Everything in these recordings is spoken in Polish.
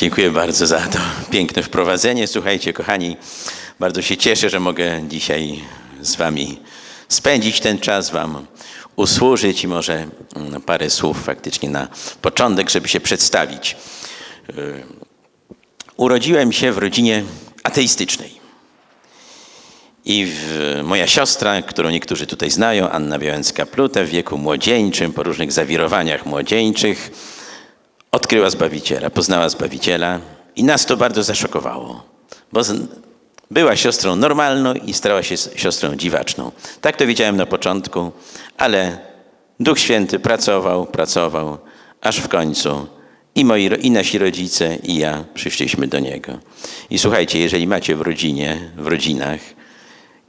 Dziękuję bardzo za to piękne wprowadzenie. Słuchajcie, kochani, bardzo się cieszę, że mogę dzisiaj z Wami spędzić ten czas, Wam usłużyć i może mm, parę słów faktycznie na początek, żeby się przedstawić. Yy, Urodziłem się w rodzinie ateistycznej. I w, moja siostra, którą niektórzy tutaj znają, Anna Białęcka-Plute, w wieku młodzieńczym, po różnych zawirowaniach młodzieńczych, odkryła Zbawiciela, poznała Zbawiciela i nas to bardzo zaszokowało, bo była siostrą normalną i stała się siostrą dziwaczną. Tak to wiedziałem na początku, ale Duch Święty pracował, pracował, aż w końcu i, moi, i nasi rodzice, i ja przyszliśmy do Niego. I słuchajcie, jeżeli macie w rodzinie, w rodzinach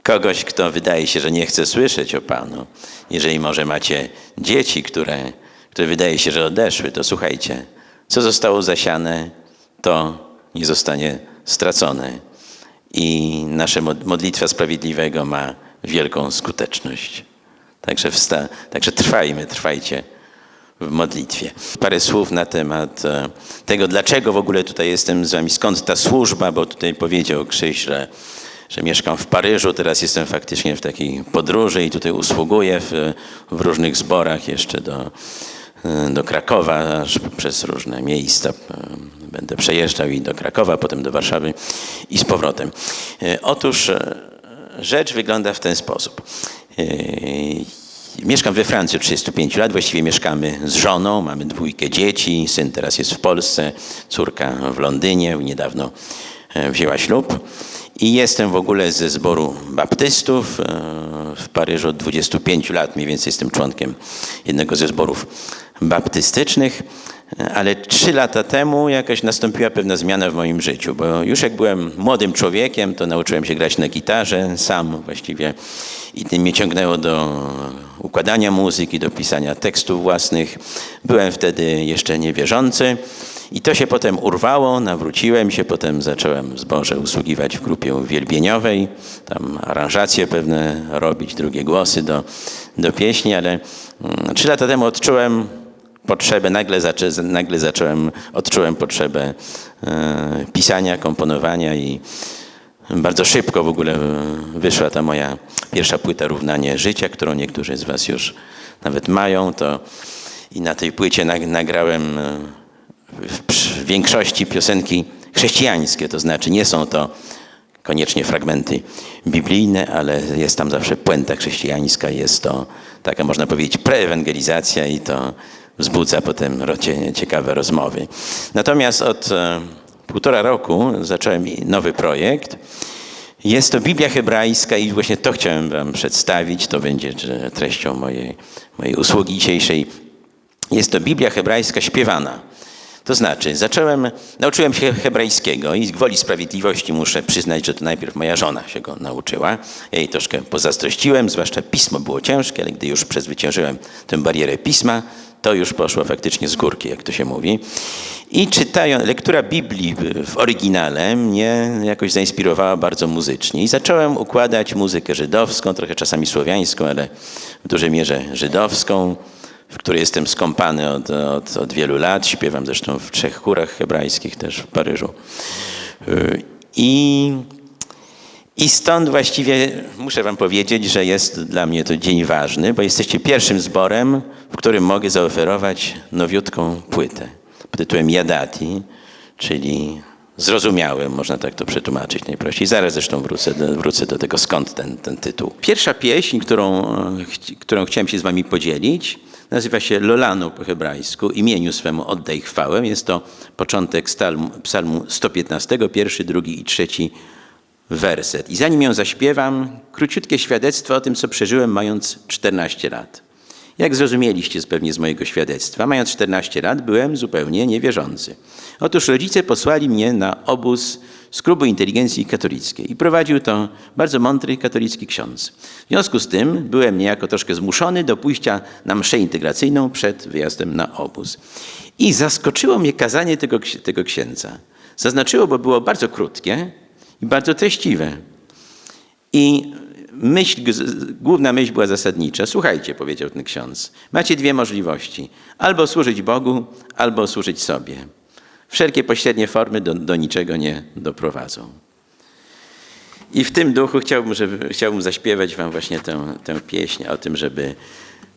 kogoś, kto wydaje się, że nie chce słyszeć o Panu, jeżeli może macie dzieci, które, które wydaje się, że odeszły, to słuchajcie, co zostało zasiane, to nie zostanie stracone. I nasza mod- modlitwa sprawiedliwego ma wielką skuteczność. Także, wsta- także trwajmy, trwajcie w modlitwie. Parę słów na temat e, tego, dlaczego w ogóle tutaj jestem z wami, skąd ta służba, bo tutaj powiedział Krzyś, że, że mieszkam w Paryżu, teraz jestem faktycznie w takiej podróży i tutaj usługuję w, w różnych zborach jeszcze do, do Krakowa, aż przez różne miejsca. e, Będę przejeżdżał i do Krakowa, potem do Warszawy i z powrotem. E, Otóż rzecz wygląda w ten sposób. Mieszkam we Francji od 35 lat, właściwie mieszkamy z żoną, mamy dwójkę dzieci, syn teraz jest w Polsce, córka w Londynie, niedawno wzięła ślub. I jestem w ogóle ze zboru baptystów w Paryżu od 25 lat, mniej więcej jestem członkiem jednego ze zborów baptystycznych. Ale trzy lata temu jakaś nastąpiła pewna zmiana w moim życiu, bo już jak byłem młodym człowiekiem, to nauczyłem się grać na gitarze sam właściwie i tym mnie ciągnęło do układania muzyki, do pisania tekstów własnych. Byłem wtedy jeszcze niewierzący i to się potem urwało, nawróciłem się, potem zacząłem w zborze usługiwać w grupie uwielbieniowej, tam aranżacje pewne robić, drugie głosy do, do pieśni, ale mm, trzy lata temu odczułem potrzebę, nagle, zaczę, nagle zacząłem, odczułem potrzebę e, pisania, komponowania i bardzo szybko w ogóle e, wyszła ta moja pierwsza płyta Równanie Życia, którą niektórzy z was już nawet mają. To I na tej płycie nag, nagrałem e, w, większości piosenki chrześcijańskie, to znaczy nie są to koniecznie fragmenty biblijne, ale jest tam zawsze puenta chrześcijańska, jest to taka można powiedzieć preewangelizacja i to wzbudza potem ciekawe rozmowy. Natomiast od e, półtora roku zacząłem nowy projekt. Jest to Biblia hebrajska i właśnie to chciałem wam przedstawić, to będzie treścią mojej, mojej usługi dzisiejszej. Jest to Biblia hebrajska śpiewana. To znaczy, zacząłem, nauczyłem się hebrajskiego i z gwoli sprawiedliwości muszę przyznać, że to najpierw moja żona się go nauczyła. Ja jej troszkę pozazdrościłem, zwłaszcza pismo było ciężkie, ale gdy już przezwyciężyłem tę barierę pisma, to już poszło faktycznie z górki, jak to się mówi. I czytając, lektura Biblii w oryginale mnie jakoś zainspirowała bardzo muzycznie. I zacząłem układać muzykę żydowską, trochę czasami słowiańską, ale w dużej mierze żydowską w której jestem skąpany od, od, od wielu lat. Śpiewam zresztą w trzech chórach hebrajskich też w Paryżu. Yy, I, I stąd właściwie muszę wam powiedzieć, że jest dla mnie to dzień ważny, bo jesteście pierwszym zborem, w którym mogę zaoferować nowiutką płytę pod tytułem Jadati, czyli zrozumiałym, można tak to przetłumaczyć najprościej. Zaraz zresztą wrócę do, wrócę do tego, skąd ten, ten tytuł. Pierwsza pieśń, którą, e, którą chciałem się z wami podzielić, nazywa się Lolanu po hebrajsku, imieniu swemu oddaj chwałę. Jest to początek psalmu 115, pierwszy, drugi i trzeci werset. I zanim ją zaśpiewam, króciutkie świadectwo o tym, co przeżyłem mając 14 lat. Jak zrozumieliście pewnie z mojego świadectwa, mając 14 lat byłem zupełnie niewierzący. Otóż rodzice posłali mnie na obóz z klubu inteligencji katolickiej i prowadził to bardzo mądry katolicki ksiądz. W związku z tym byłem niejako troszkę zmuszony do pójścia na mszę integracyjną przed wyjazdem na obóz. I zaskoczyło mnie kazanie tego, tego księdza. Zaznaczyło, bo było bardzo krótkie i bardzo treściwe. I myśl, główna myśl była zasadnicza. Słuchajcie, powiedział ten ksiądz, macie dwie możliwości. Albo służyć Bogu, albo służyć sobie. Wszelkie pośrednie formy do, do niczego nie doprowadzą. I w tym duchu chciałbym, żeby, chciałbym zaśpiewać wam właśnie tę, tę pieśń o tym, żeby,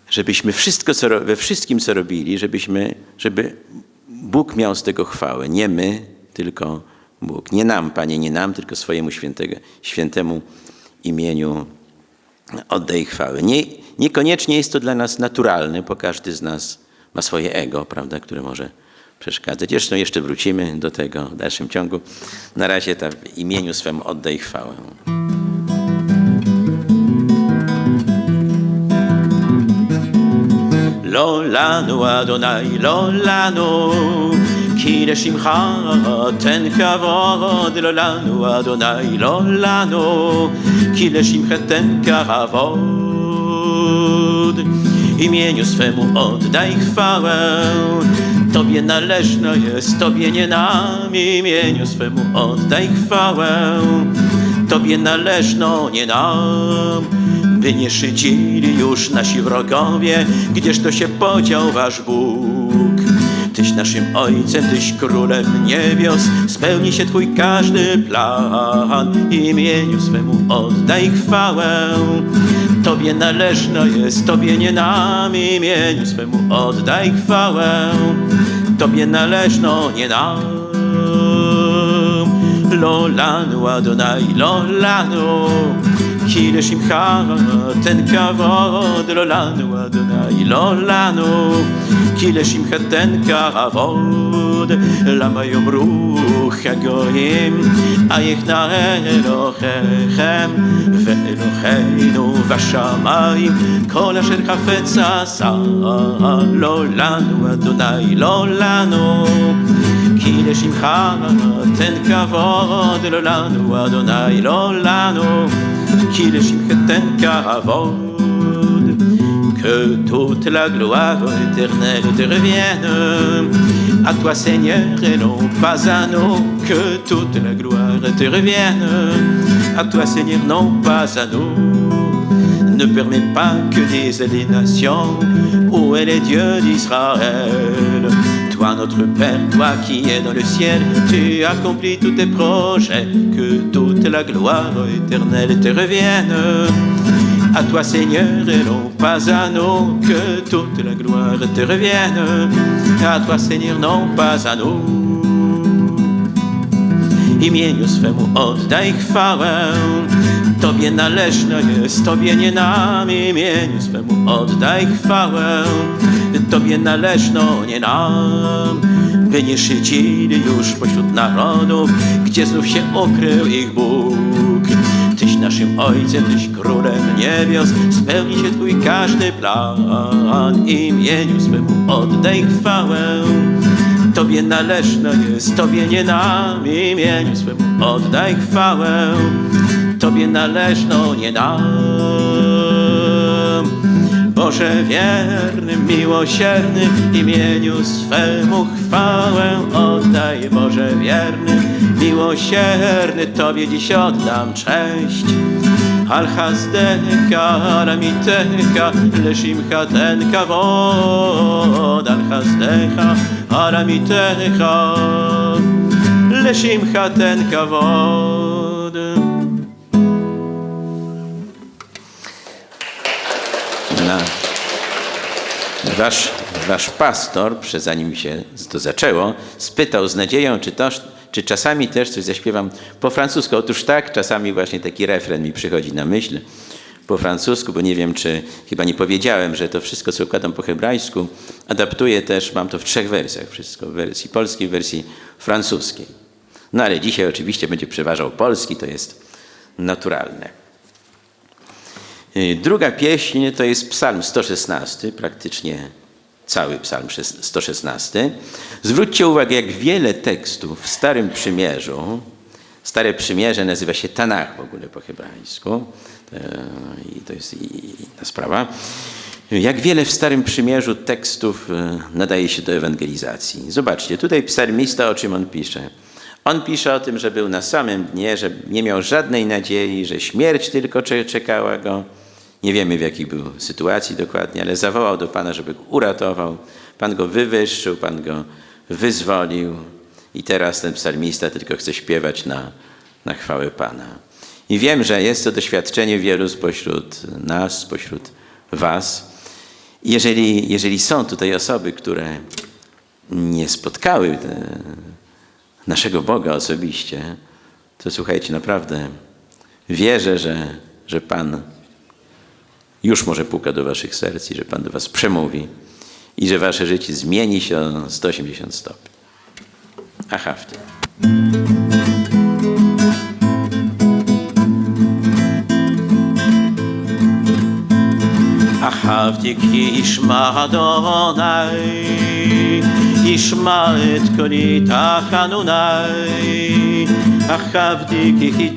żebyśmy wszystko, co, we wszystkim, co robili, żebyśmy, żeby Bóg miał z tego chwałę. Nie my, tylko Bóg. Nie nam, Panie, nie nam, tylko swojemu świętego, świętemu imieniu oddaj chwały. Nie, niekoniecznie jest to dla nas naturalne, bo każdy z nas ma swoje ego, prawda, które może przeszkadzać. Zresztą jeszcze wrócimy do tego w dalszym ciągu. Na razie ta w imieniu swemu oddaj chwałę. Lolanu Adonai, Lolanu כי לשמך תן כבוד, לא לנו אדוני, לא לנו, כי לשמך תן kawod. Imieniu swemu oddaj chwałę, Tobie należno jest, Tobie nie nam, imieniu swemu oddaj chwałę, Tobie należno, nie nam, by nie szydzili już nasi wrogowie, gdzież to się podział wasz Bóg. naszym ojcem, tyś królem niebios. Spełni się twój każdy plan, imieniu swemu oddaj chwałę. Tobie należna jest, Tobie nie nam, imieniu swemu oddaj chwałę. Tobie należno, nie nam. Lolanu Adonai, Lolanu. כי לשמך תן כבוד, לא לנו אדוני, לא לנו, כי לשמך תן כבוד. למה יאמרו הגויים, אייך נא אלוהיכם, ואלוהינו בשמיים, כל אשר חפץ עשה, לא לנו אדוני, לא לנו. כי לשמך תן כבוד, לא לנו אדוני, לא לנו, qu'il Que toute la gloire éternelle te revienne. À toi Seigneur et non pas à nous Que toute la gloire te revienne. À toi Seigneur, non pas à nous. Ne permets pas que disent les nations Où est les dieux d'Israël notre Père, toi qui es dans le ciel, tu accomplis tous tes projets, que toute la gloire éternelle te revienne. À toi Seigneur et non pas à nous, que toute la gloire te revienne. À toi Seigneur, non pas à nous. Imieniu swemu oddaj chwałę, Tobie Tobie nam, imieniu swemu oddaj chwałę, Tobie należno, nie nam, by nie szydzili już pośród narodów, gdzie znów się ukrył ich Bóg. Tyś naszym Ojcem, Tyś Królem niebios, spełni się Twój każdy plan, imieniu swemu oddaj chwałę. Tobie należno jest, Tobie nie nam, imieniu swemu oddaj chwałę. Tobie należno, nie nam. Boże wierny, miłosierny, imieniu swemu chwałę oddaj. Boże wierny, miłosierny, Tobie dziś oddam cześć. Al-Hazdeka, Aramiteka, Leszimcha ten kawod. Al-Hazdeka, Aramiteka, Leszimcha ten kawod. Wasz, wasz pastor, zanim się to zaczęło, spytał z nadzieją, czy, to, czy czasami też coś zaśpiewam po francusku. Otóż tak, czasami właśnie taki refren mi przychodzi na myśl po francusku, bo nie wiem, czy chyba nie powiedziałem, że to wszystko, co układam po hebrajsku, adaptuję też, mam to w trzech wersjach wszystko, w wersji polskiej, w wersji francuskiej. No ale dzisiaj oczywiście będzie przeważał polski, to jest naturalne. Y, Druga pieśń to jest psalm 116, praktycznie cały psalm szes- 116. Zwróćcie uwagę, jak wiele tekstów w Starym Przymierzu, Stare Przymierze nazywa się Tanach w ogóle po hebrajsku, E, i to jest inna sprawa. Jak wiele w Starym Przymierzu tekstów e, nadaje się do ewangelizacji. Zobaczcie, tutaj psalmista o czym on pisze. On pisze o tym, że był na samym dnie, że nie miał żadnej nadziei, że śmierć tylko cze- czekała go. Nie wiemy w jakiej był sytuacji dokładnie, ale zawołał do Pana, żeby go uratował. Pan go wywyższył, Pan go wyzwolił. i teraz ten psalmista tylko chce śpiewać na, na chwałę Pana. I wiem, że jest to doświadczenie wielu spośród nas, spośród Was. Jeżeli, jeżeli są tutaj osoby, które nie spotkały e, naszego Boga osobiście, to słuchajcie, naprawdę wierzę, że, że Pan już może puka do waszych serc i że Pan do was przemówi i że wasze życie zmieni się o 180 stopni. Aha, w tym. אהבתי כי ישמע אדוני, ישמע את קולי תחנוני, אהבתי כי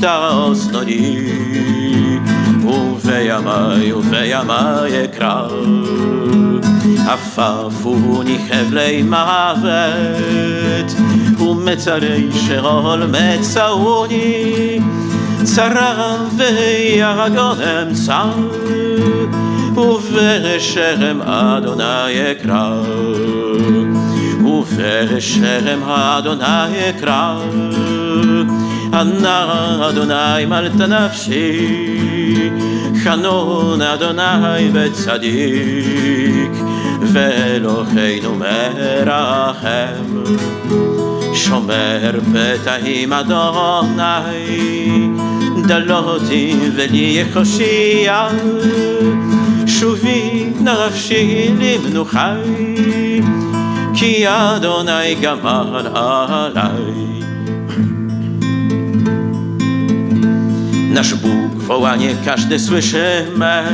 חיטוס נוני, ובימי ובימי אקרא. עפפוני חבלי מוות, ומצרי שאול מצאוני, צרה ויגון אמצא. ובשם אדוני אקרא, ובשם אדוני אקרא, ענה אדוני מלת נפשי, חנון אדוני וצדיק, ואלוהינו מרחם. שומר פתאים אדוני, דלותי ולי יחושיע. שובי נפשי למנוחי, כי אדוני גמר עליי. Nasz Bóg wołanie każdy słyszy me,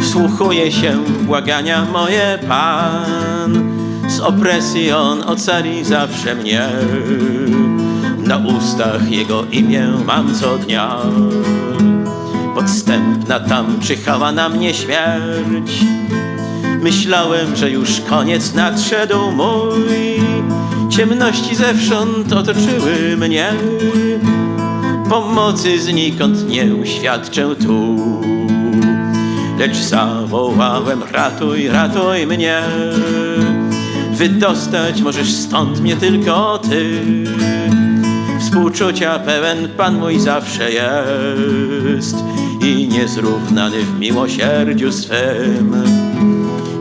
wsłuchuje się błagania moje Pan. Z opresji On ocali zawsze mnie, na ustach Jego imię mam co dnia. Podstępna tam czyhała na mnie śmierć. Myślałem, że już koniec nadszedł mój. Ciemności zewsząd otoczyły mnie Pomocy znikąd nie uświadczę tu. Lecz zawołałem ratuj, ratuj mnie. Wydostać możesz stąd mnie tylko Ty. Współczucia pełen Pan mój zawsze jest i niezrównany w miłosierdziu swym.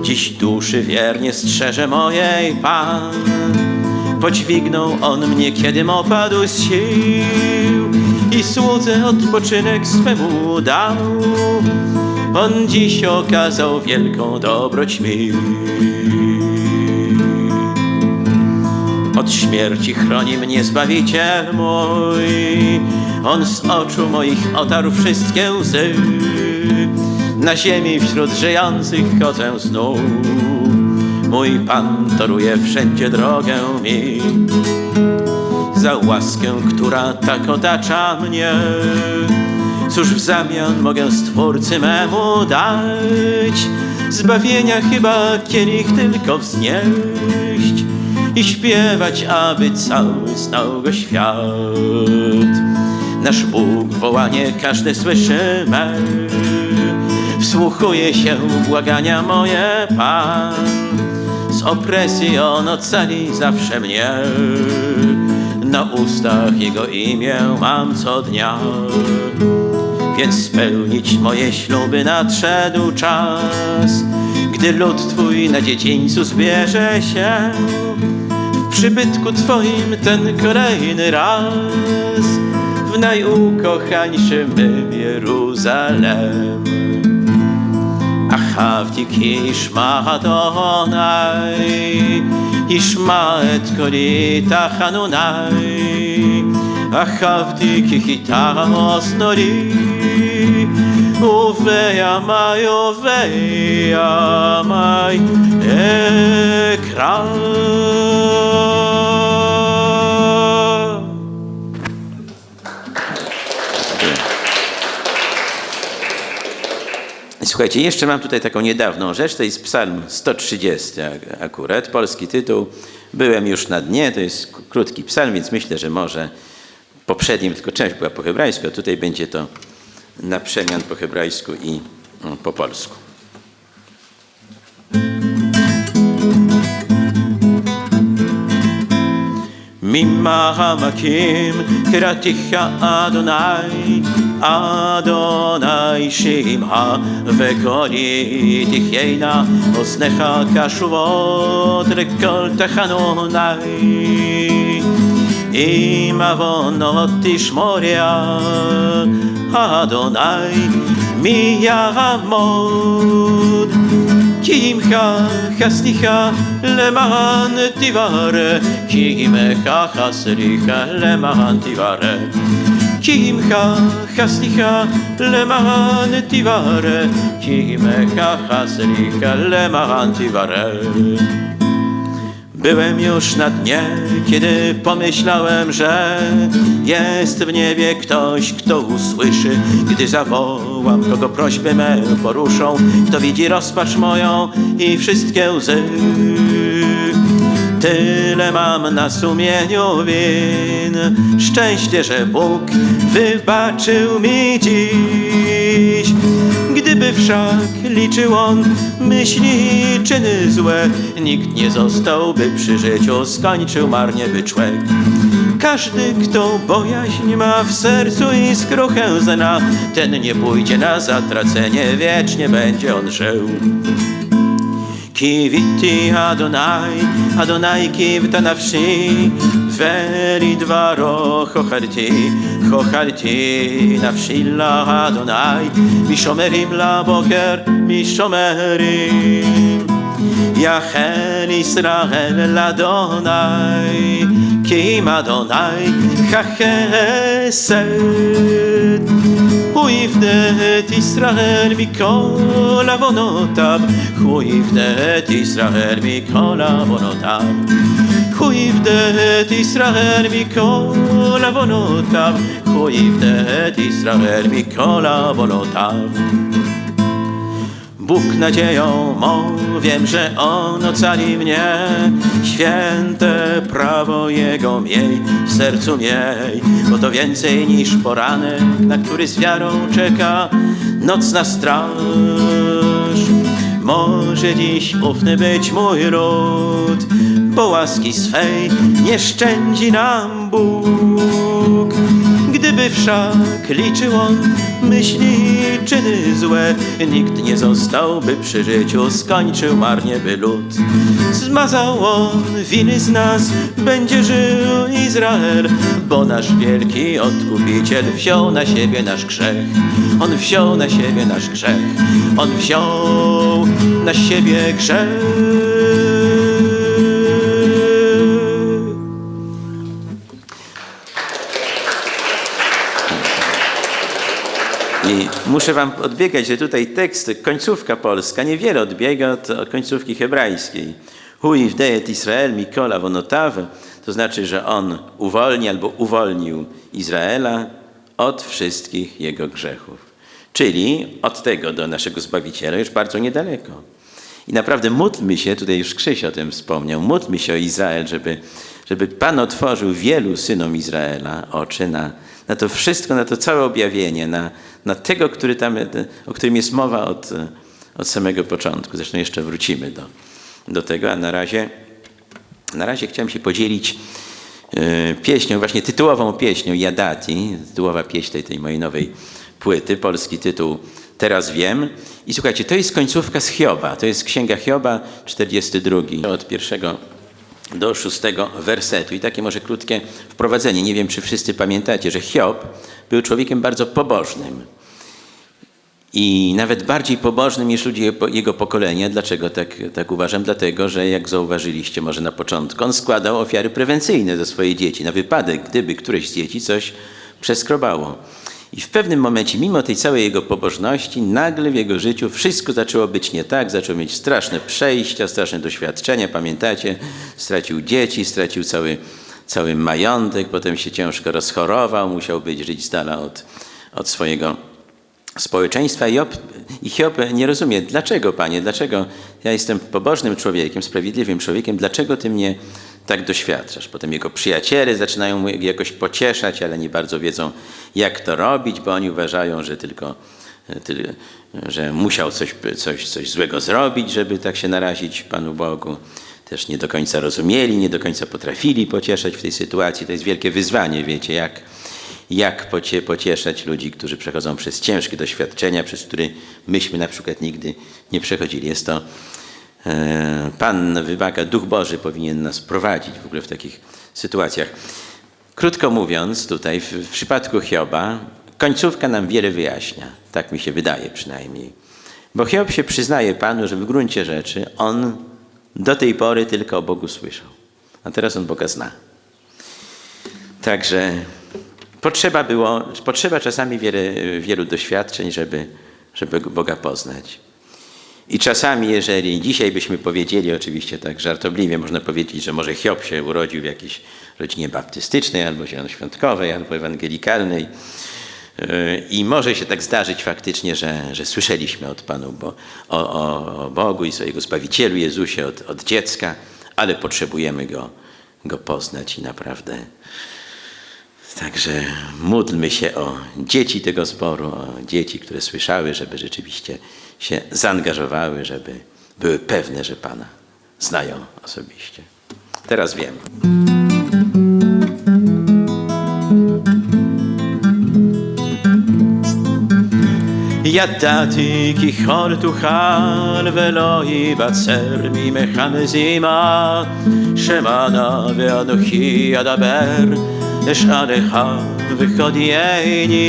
Dziś duszy wiernie strzeże mojej Pan, podźwignął On mnie, kiedym opadł z sił i słudze odpoczynek swemu dał. On dziś okazał wielką dobroć mi. Od śmierci chroni mnie Zbawiciel mój, On z oczu moich otarł wszystkie łzy. Na ziemi wśród żyjących chodzę znów, Mój Pan toruje wszędzie drogę mi. Za łaskę, która tak otacza mnie, Cóż w zamian mogę Stwórcy memu dać? Zbawienia chyba kielich tylko wznieść i śpiewać, aby cały znał go świat. Nasz Bóg wołanie każdy słyszy me, wsłuchuje się błagania moje Pan. Z opresji On ocali zawsze mnie, na ustach Jego imię mam co dnia. Więc spełnić moje śluby nadszedł czas, gdy lud Twój na dziedzińcu zbierze się przybytku Twoim ten kolejny raz w najukochańszym Jeruzalem. אהבתי כי ישמע אדוני, ישמע את קולי תחנוני. אהבתי כי חיטה אוזנוני, ובימי ובימי אקרא. Słuchajcie, jeszcze mam tutaj taką niedawną rzecz, to jest psalm 130 ak- akurat, polski tytuł. Byłem już na dnie, to jest krótki psalm, więc myślę, że może poprzednim tylko część była po hebrajsku, a tutaj będzie to na przemian po hebrajsku i mm, po polsku. ממעמקים קראתיך אדוני, אדוני שמעה וקולי תחיינה, אוזניך קשובות לכל תחנוני. אם עוונות תשמוריה, אדוני מי יעמוד? כי עמך חסדיך למען תברא, כי עמך חסדיך למען תברא. כי עמך חסדיך למען תברא, כי עמך חסדיך למען תברא. Byłem już na dnie, kiedy pomyślałem, że jest w niebie ktoś, kto usłyszy, gdy zawołam, kogo prośby me poruszą, kto widzi rozpacz moją i wszystkie łzy. Tyle mam na sumieniu win, szczęście, że Bóg wybaczył mi dziś. Wszak liczył on myśli i czyny złe, nikt nie zostałby przy życiu, skończył marnie by człek. Każdy, kto bojaźń ma w sercu i skruchę zna, ten nie pójdzie na zatracenie, wiecznie będzie on żył. קיוויתי אדוני, אדוני קיוותה נפשי, ולדברו חוכרתי, חוכרתי נפשי לאדוני, משומרים לבוקר, משומרים. יחל ישראל לאדוני, Yachel Israel l'Adonai, Kim Adonai chachesed. הוא יפדה את ישראל מכל עוונותיו, הוא יפדה את ישראל מכל עוונותיו. הוא יפדה את ישראל mכל עוונותיו, הוא יפדה את ישראל מכל עוונותיw. Bóg nadzieją mą, wiem, że On ocali mnie. Święte prawo Jego miej w sercu miej, bo to więcej niż poranek, na który z wiarą czeka nocna straż. Może dziś ufny być mój ród, bo łaski swej nie szczędzi nam Bóg. Gdyby wszak liczył on myśli i czyny złe, nikt nie zostałby przy życiu, skończył marnie by lud. Zmazał on winy z nas, będzie żył Izrael, bo nasz wielki odkupiciel wziął na siebie nasz grzech. On wziął na siebie nasz grzech, on wziął na siebie grzech. I muszę wam odbiegać, że tutaj tekst, końcówka polska niewiele odbiega od, końcówki hebrajskiej. Hui wdejet Israel Mikola wonotaw, to znaczy, że on uwolni albo uwolnił Izraela od wszystkich jego grzechów. Czyli od tego do naszego Zbawiciela już bardzo niedaleko. I naprawdę módlmy się, tutaj już Krzyś o tym wspomniał, módlmy się o Izrael, żeby, żeby Pan otworzył wielu synom Izraela oczy na, na to wszystko, na to całe objawienie, na, na tego, który tam, o którym jest mowa od, od samego początku. Zresztą jeszcze wrócimy do, do tego, a na razie, na razie chciałem się podzielić e, pieśnią, właśnie tytułową pieśnią Jadati, tytułowa pieśń tej, tej mojej nowej płyty, polski tytuł Teraz wiem. I słuchajcie, to jest końcówka z Hioba, to jest Księga Hioba, 42, od pierwszego do szóstego wersetu. I takie może krótkie wprowadzenie. Nie wiem, czy wszyscy pamiętacie, że Hiob był człowiekiem bardzo pobożnym. I nawet bardziej pobożnym niż ludzie jego pokolenia. Dlaczego tak, tak uważam? Dlatego, że jak zauważyliście może na początku, on składał ofiary prewencyjne za swoje dzieci, na wypadek, gdyby któreś z dzieci coś przeskrobało. I w pewnym momencie, mimo tej całej jego pobożności, nagle w jego życiu wszystko zaczęło być nie tak, zaczął mieć straszne przejścia, straszne doświadczenia. Pamiętacie? Stracił dzieci, stracił cały, cały majątek, potem się ciężko rozchorował, musiał być żyć z dala od, od swojego społeczeństwa. Job, I Hiob nie rozumie, dlaczego, Panie, dlaczego ja jestem pobożnym człowiekiem, sprawiedliwym człowiekiem, dlaczego Ty mnie tak doświadczasz. Potem jego przyjaciele zaczynają mu jakoś pocieszać, ale nie bardzo wiedzą, jak to robić, bo oni uważają, że tylko, że musiał coś, coś, coś złego zrobić, żeby tak się narazić Panu Bogu. też nie do końca rozumieli, nie do końca potrafili pocieszać w tej sytuacji. To jest wielkie wyzwanie, wiecie, jak, jak pocie, pocieszać ludzi, którzy przechodzą przez ciężkie doświadczenia, przez które myśmy na przykład nigdy nie przechodzili. Jest to e, Pan wymaga, Duch Boży powinien nas prowadzić w ogóle w takich sytuacjach. Krótko mówiąc, tutaj w, w przypadku Hioba końcówka nam wiele wyjaśnia. Tak mi się wydaje przynajmniej. Bo Hiob się przyznaje Panu, że w gruncie rzeczy on do tej pory tylko o Bogu słyszał. A teraz on Boga zna. Także potrzeba było, potrzeba czasami wiele, wielu doświadczeń, żeby, żeby Boga poznać. I czasami, jeżeli dzisiaj byśmy powiedzieli, oczywiście tak żartobliwie, można powiedzieć, że może Hiob się urodził w jakiejś rodzinie baptystycznej, albo zielonoświątkowej, albo ewangelikalnej. I może się tak zdarzyć faktycznie, że, że słyszeliśmy od Panu bo, o, o, o Bogu i swojego Zbawicielu Jezusie od, od dziecka, ale potrzebujemy Go, go poznać i naprawdę. Także módlmy się o dzieci tego zboru, o dzieci, które słyszały, żeby rzeczywiście się zaangażowały, żeby były pewne, że Pana znają osobiście. Teraz wiem. ידעתי כי כל תוכל ולא ייבצר ממך מזימה שמענה ואנוכי אדבר אשאלך וחודייני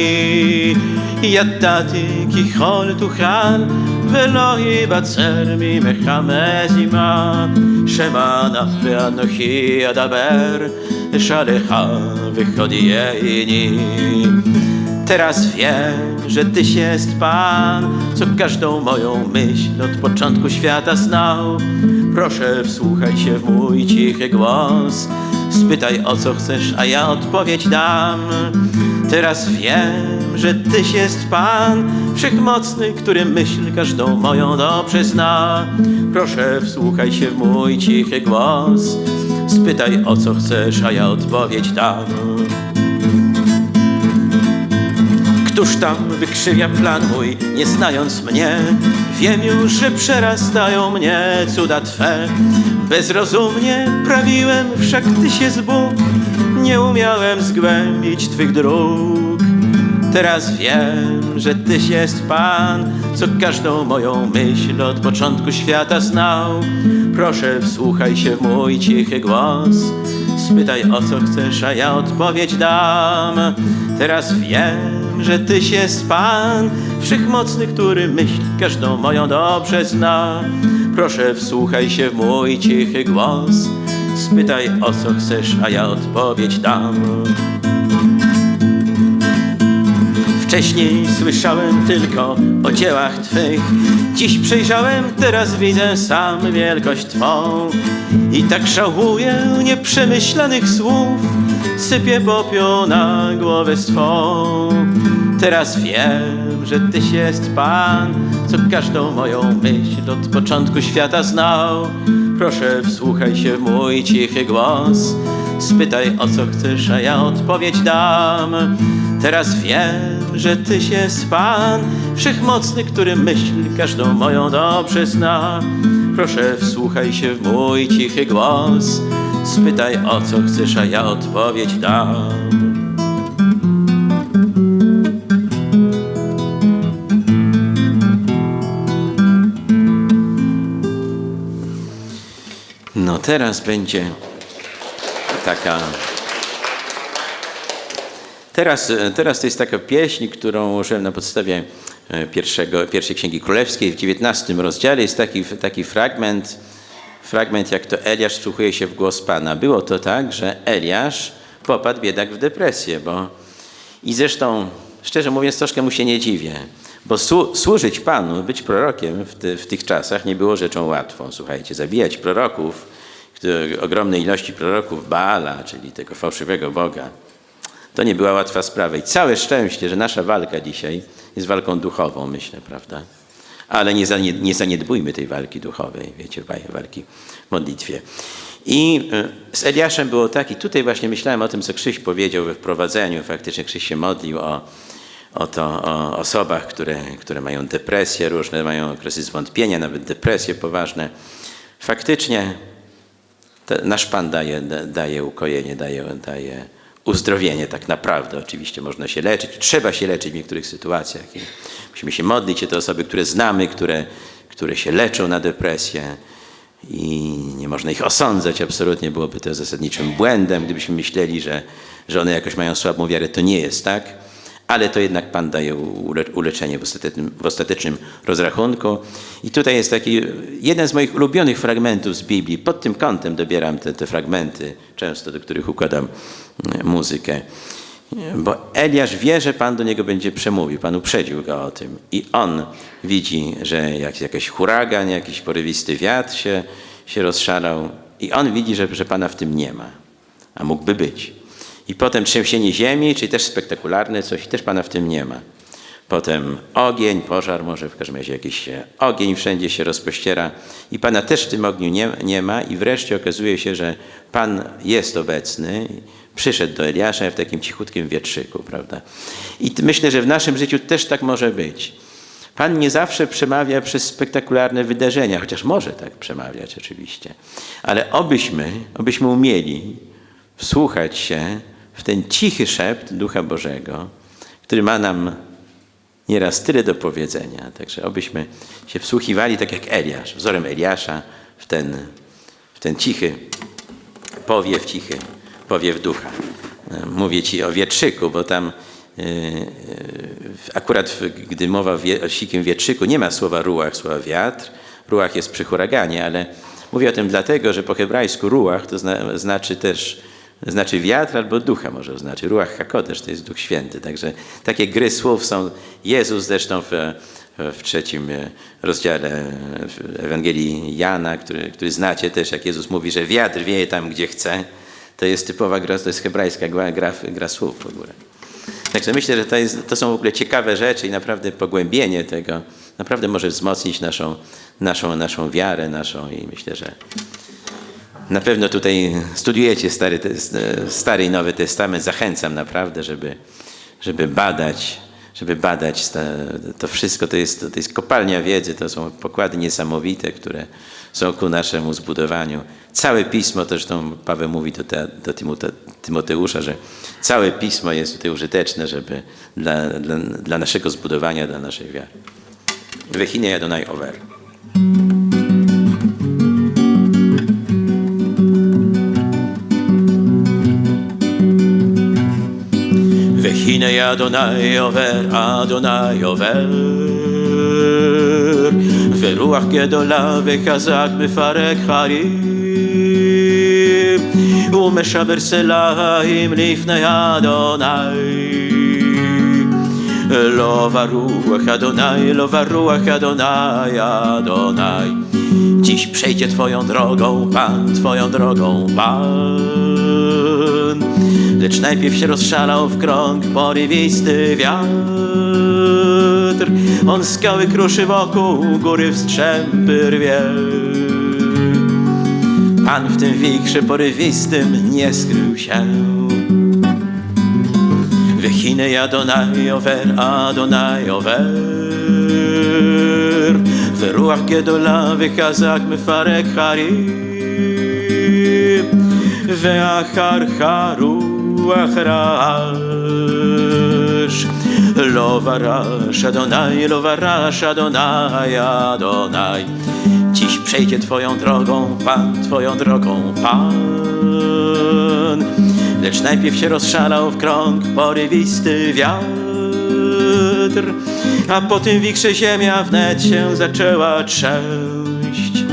ידעתי כי כל תוכל ולא ייבצר ממך מזימה שמענה ואנוכי אדבר אשאלך וחודייני Teraz wiem, że Tyś jest Pan, co każdą moją myśl od początku świata znał. Proszę, wsłuchaj się w mój cichy głos, spytaj o co chcesz, a ja odpowiedź dam. Teraz wiem, że Tyś jest Pan, wszechmocny, który myśl każdą moją dobrze zna. Proszę, wsłuchaj się w mój cichy głos, spytaj o co chcesz, a ja odpowiedź dam. Któż tam wykrzywia plan mój, nie znając mnie? Wiem już, że przerastają mnie cuda Twe. Bezrozumnie prawiłem, wszak Tyś jest Bóg, nie umiałem zgłębić Twych dróg. Teraz wiem, że Tyś jest Pan, co każdą moją myśl od początku świata znał. Proszę, wsłuchaj się w mój cichy głos, spytaj o co chcesz, a ja odpowiedź dam. Teraz wiem, że Tyś jest Pan, wszechmocny, który myśl każdą moją dobrze zna. Proszę, wsłuchaj się w mój cichy głos, spytaj o co chcesz, a ja odpowiedź dam. Wcześniej słyszałem tylko o dziełach Twych, dziś przejrzałem, teraz widzę sam wielkość Twą. I tak żałuję nieprzemyślanych słów, sypię popiół na głowę swą. Teraz wiem, że Tyś jest Pan, co każdą moją myśl od początku świata znał. Proszę, wsłuchaj się w mój cichy głos, spytaj o co chcesz, a ja odpowiedź dam. Teraz wiem, że Tyś jest Pan, wszechmocny, który myśl każdą moją dobrze zna. Proszę, wsłuchaj się w mój cichy głos, spytaj o co chcesz, a ja odpowiedź dam. No teraz będzie taka. Teraz, teraz to jest taka pieśń, którą użyłem na podstawie e, pierwszego, pierwszej Księgi Królewskiej w XIX rozdziale. Jest taki, taki fragment, fragment, jak to Eliasz wsłuchuje się w głos Pana. Było to tak, że Eliasz popadł biedak w depresję, bo i zresztą, szczerze mówiąc, troszkę mu się nie dziwię, bo słu służyć Panu, być prorokiem w, ty w tych czasach nie było rzeczą łatwą. Słuchajcie, zabijać proroków, ogromnej ilości proroków Baala, czyli tego fałszywego Boga, to nie była łatwa sprawa. I całe szczęście, że nasza walka dzisiaj jest walką duchową, myślę, prawda? Ale nie, zanied nie zaniedbujmy tej walki duchowej, wiecie, walki w modlitwie. I z Eliaszem było tak, i tutaj właśnie myślałem o tym, co Krzyś powiedział we wprowadzeniu. Faktycznie Krzyś się modlił o, o, to, o osobach, które, które mają depresje różne, mają okresy zwątpienia, nawet depresje poważne. Faktycznie nasz Pan daje, da- daje ukojenie, daje, daje uzdrowienie tak naprawdę. Oczywiście można się leczyć, trzeba się leczyć w niektórych sytuacjach. I musimy się modlić o te osoby, które znamy, które, które się leczą na depresję i nie można ich osądzać absolutnie, byłoby to zasadniczym błędem, gdybyśmy myśleli, że, że one jakoś mają słabą wiarę. To nie jest tak ale to jednak Pan daje ule- uleczenie w ostatecznym, w ostatecznym rozrachunku. I tutaj jest taki jeden z moich ulubionych fragmentów z Biblii. Pod tym kątem dobieram te, te fragmenty, często do których układam e, muzykę. Bo Eliasz wie, że Pan do niego będzie przemówił. Pan uprzedził go o tym. I on widzi, że jak, jakiś huragan, jakiś porywisty wiatr się, się rozszalał. I on widzi, że, że Pana w tym nie ma. A mógłby być. I potem trzęsienie ziemi, czyli też spektakularne coś, też Pana w tym nie ma. Potem ogień, pożar, może w każdym razie jakiś ogień wszędzie się rozpościera i Pana też w tym ogniu nie, nie ma i wreszcie okazuje się, że Pan jest obecny, przyszedł do Eliasza w takim cichutkim wietrzyku, prawda? I myślę, że w naszym życiu też tak może być. Pan nie zawsze przemawia przez spektakularne wydarzenia, chociaż może tak przemawiać oczywiście. Ale obyśmy, obyśmy umieli wsłuchać się w ten cichy szept Ducha Bożego, który ma nam nieraz tyle do powiedzenia. Także obyśmy się wsłuchiwali tak jak Eliasz, wzorem Eliasza w ten, w ten cichy powiew, cichy powiew ducha. E, Mówię ci o wietrzyku, bo tam e, akurat w- gdy mowa wie- o sikim wietrzyku, nie ma słowa ruach, słowa wiatr. Ruach jest przy huraganie, ale mówię o tym dlatego, że po hebrajsku ruach to zna, znaczy też znaczy wiatr albo ducha może oznaczyć. Ruach hakodesh to jest Duch Święty. Także takie gry słów są. Jezus zresztą w, w trzecim rozdziale w Ewangelii Jana, który, który znacie też, jak Jezus mówi, że wiatr wieje tam, gdzie chce. To jest typowa gra, to jest hebrajska gra, gra, gra słów w ogóle. Także myślę, że to, jest, to są w ogóle ciekawe rzeczy i naprawdę pogłębienie tego naprawdę może wzmocnić naszą, naszą, naszą wiarę, naszą i myślę, że na pewno tutaj studiujecie Stary, Stary i Nowy Testament. Zachęcam naprawdę, żeby, żeby badać, żeby badać sta- to wszystko. To jest, to jest kopalnia wiedzy, to są pokłady niesamowite, które są ku naszemu zbudowaniu. Całe Pismo, to zresztą Paweł mówi do, te, do Tymote, Tymoteusza, że całe Pismo jest tutaj użyteczne, żeby dla, dla, dla naszego zbudowania, dla naszej wiary. Wechine Adonai Over. והנה אדוני עובר, אדוני עובר, ורוח גדולה וחזק מפרק חיים, ומשבר סלעים לפני אדוני. לא ברוח Adonai, lo warruach Adonai, Adonai. Dziś przejdzie Twoją drogą Pan, Twoją drogą Pan. Lecz najpierw się rozszalał w krąg porywisty wiatr. On skały kruszy wokół, góry w strzępy rwie. Pan w tym wichrze porywistym nie skrył się. Wechine Adonai over, Adonai over. ורוח גדולה וחזק מפרק חרים, ואחריך רוח Acharash. Lovarash Adonai, Lovarash Adonai, Adonai. Dziś przejdzie Twoją drogą Pan, Twoją drogą Pan. Lecz najpierw się rozszalał w krąg porywisty wiatr, a po tym ziemia wnet się zaczęła trzęść.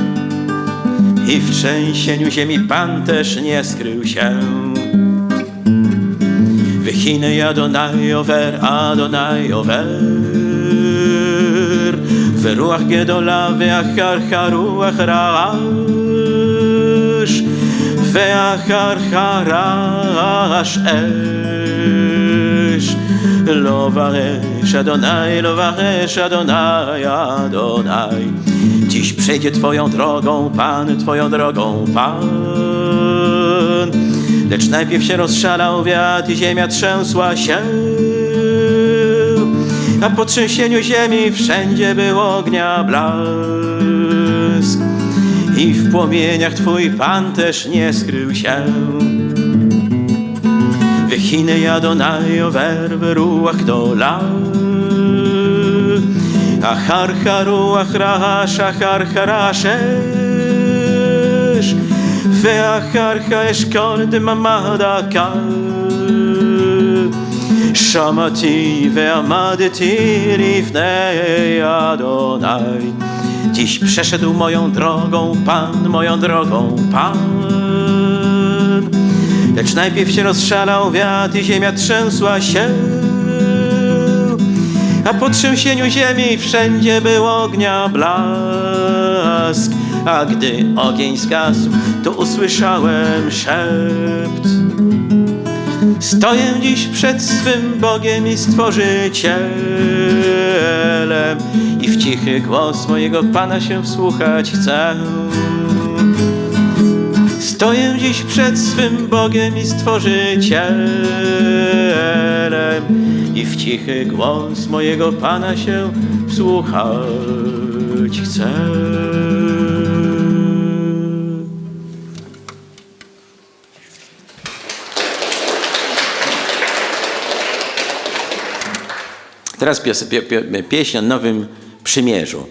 I w trzęsieniu ziemi Pan też nie skrył się. Wychiny Adonai over, Adonai over. ורוח גדולה ואחריך רוח רעש ואחריך רעש אש לא ברש Adonai, לא ברש Adonai, Adonai Dziś przejdzie Twoją drogą Pan, Twoją drogą Pan Lecz najpierw się rozszalał wiatr i ziemia trzęsła się a po trzęsieniu ziemi wszędzie był ognia blask. i w płomieniach Twój Pan też nie skrył się. Wychiny Adonai werwy ruach dola. Achar haruach rahash achar harashesh ואחר אשכול דממדה קל שמעתי ועמדתי לפני Adonai Dziś przeszedł moją drogą Pan, moją drogą Pan Lecz najpierw się rozszalał wiatr i ziemia trzęsła się A po trzęsieniu ziemi wszędzie był ognia blask A gdy ogień zgasł, to usłyszałem szept. Stoję dziś przed swym Bogiem i Stworzycielem. I w cichy głos mojego Pana się wsłuchać chcę. Stoję dziś przed swym Bogiem i Stworzycielem. I w cichy głos mojego Pana się wsłuchać chcę Teraz pieśń o Nowym Przymierzu.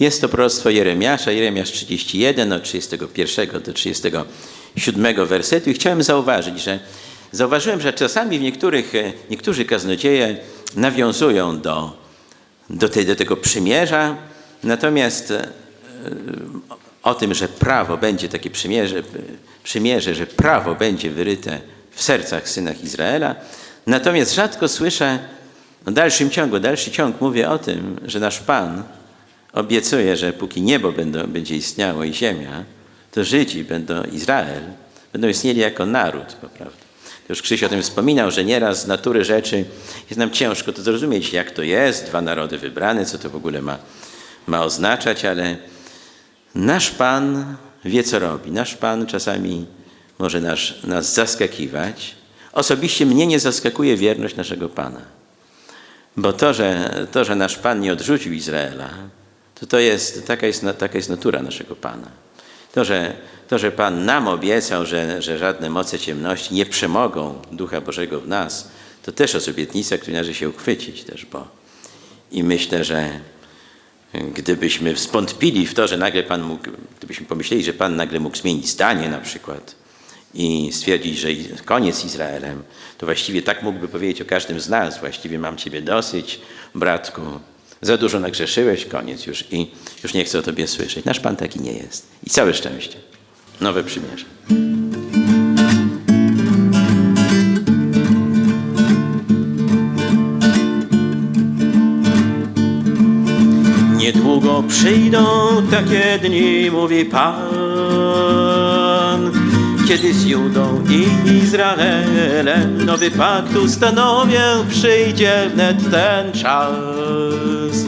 Jest to proroctwo Jeremiasza, Jeremiasz 31, od 31 do 37 wersetu. I chciałem zauważyć, że zauważyłem, że czasami w niektórych, niektórzy kaznodzieje nawiązują do, do, tej, do tego przymierza, natomiast e, o tym, że prawo będzie takie przymierze, przymierze, że prawo będzie wyryte w sercach synach Izraela, natomiast rzadko słyszę w dalszym ciągu, dalszy ciąg mówię o tym, że nasz Pan obiecuje, że póki niebo będą, będzie istniało i ziemia, to Żydzi będą, Izrael, będą istnieli jako naród, prawda? Już Krzyś o tym wspominał, że nieraz z natury rzeczy jest nam ciężko to zrozumieć, jak to jest, dwa narody wybrane, co to w ogóle ma, ma oznaczać, ale nasz Pan wie, co robi. Nasz Pan czasami może nas, nas zaskakiwać. Osobiście mnie nie zaskakuje wierność naszego Pana. Bo to że, to, że nasz Pan nie odrzucił Izraela, to, to jest, taka, jest, taka jest natura naszego Pana. To, że, to, że Pan nam obiecał, że, że żadne moce ciemności nie przemogą Ducha Bożego w nas, to też jest obietnica, której należy się uchwycić też, bo i myślę, że gdybyśmy wstąpili w to, że nagle Pan mógł, gdybyśmy pomyśleli, że Pan nagle mógł zmienić zdanie na przykład, i stwierdzić, że koniec Izraelem, to właściwie tak mógłby powiedzieć o każdym z nas. Właściwie mam Ciebie dosyć, bratku. Za dużo nagrzeszyłeś, koniec już i już nie chcę o Tobie słyszeć. Nasz Pan taki nie jest. I całe szczęście. Nowe przymierze. Niedługo przyjdą takie dni, mówi Pan, kiedy z Judą i Izraelem nowy pakt ustanowię, przyjdzie wnet ten czas.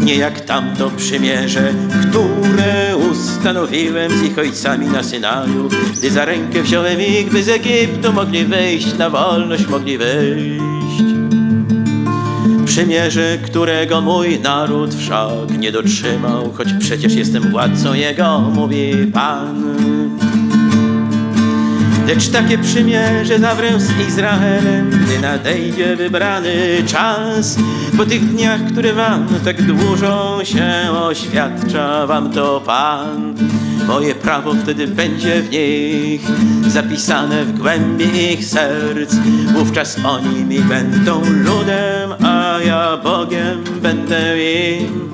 Nie jak tamto przymierze, które ustanowiłem z ich ojcami na Synaju, gdy za rękę wziąłem ich, by z Egiptu mogli wyjść, na wolność mogli wyjść. Przymierze, którego mój naród wszak nie dotrzymał, choć przecież jestem władcą jego, mówi Pan. Lecz takie przymierze zawrę z Izraelem, gdy nadejdzie wybrany czas. Po tych dniach, które wam tak dłużą się oświadcza wam to Pan. Moje prawo wtedy będzie w nich zapisane w głębi ich serc. Wówczas oni mi będą ludem, a ja Bogiem będę im.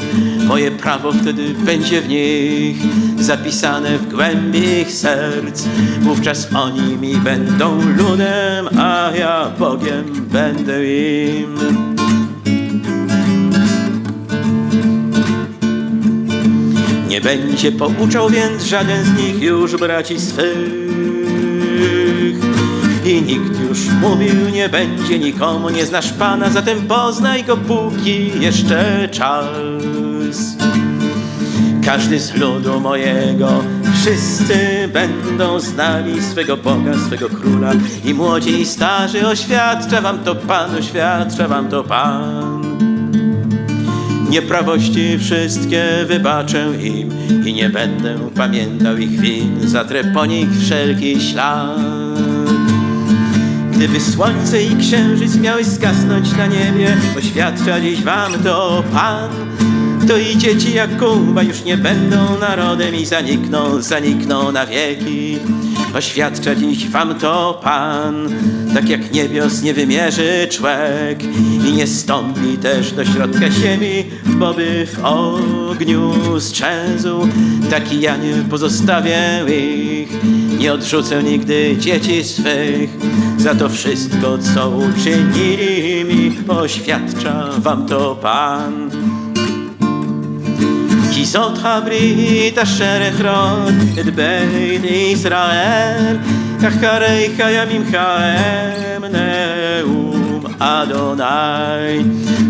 Moje prawo wtedy będzie w nich zapisane w głębi ich serc. Wówczas oni mi będą ludem, a ja Bogiem będę im. Nie będzie pouczał więc żaden z nich już braci swych. I nikt już mówił nie będzie nikomu, nie znasz Pana, zatem poznaj Go póki jeszcze czas. Każdy z ludu mojego, wszyscy będą znali swego Boga, swego Króla. I młodzi i starzy oświadcza wam to Pan, oświadcza wam to Pan. Nieprawości wszystkie wybaczę im i nie będę pamiętał ich win, zatrę po nich wszelki ślad. Gdyby słońce i księżyc miały zgasnąć na niebie, oświadcza dziś wam to Pan. To i dzieci Jakuba już nie będą narodem i zanikną, zanikną na wieki. Oświadcza dziś wam to Pan, tak jak niebios nie wymierzy człek i nie stąpi też do środka ziemi, boby w ogniu strzęsł. Taki ja nie pozostawię ich, nie odrzucę nigdy dzieci swych. Za to wszystko, co uczynili mi, oświadcza wam to Pan כי זאת הברית אשר אכרות את בית ישראל אחריך ימימך הם נאום אדוני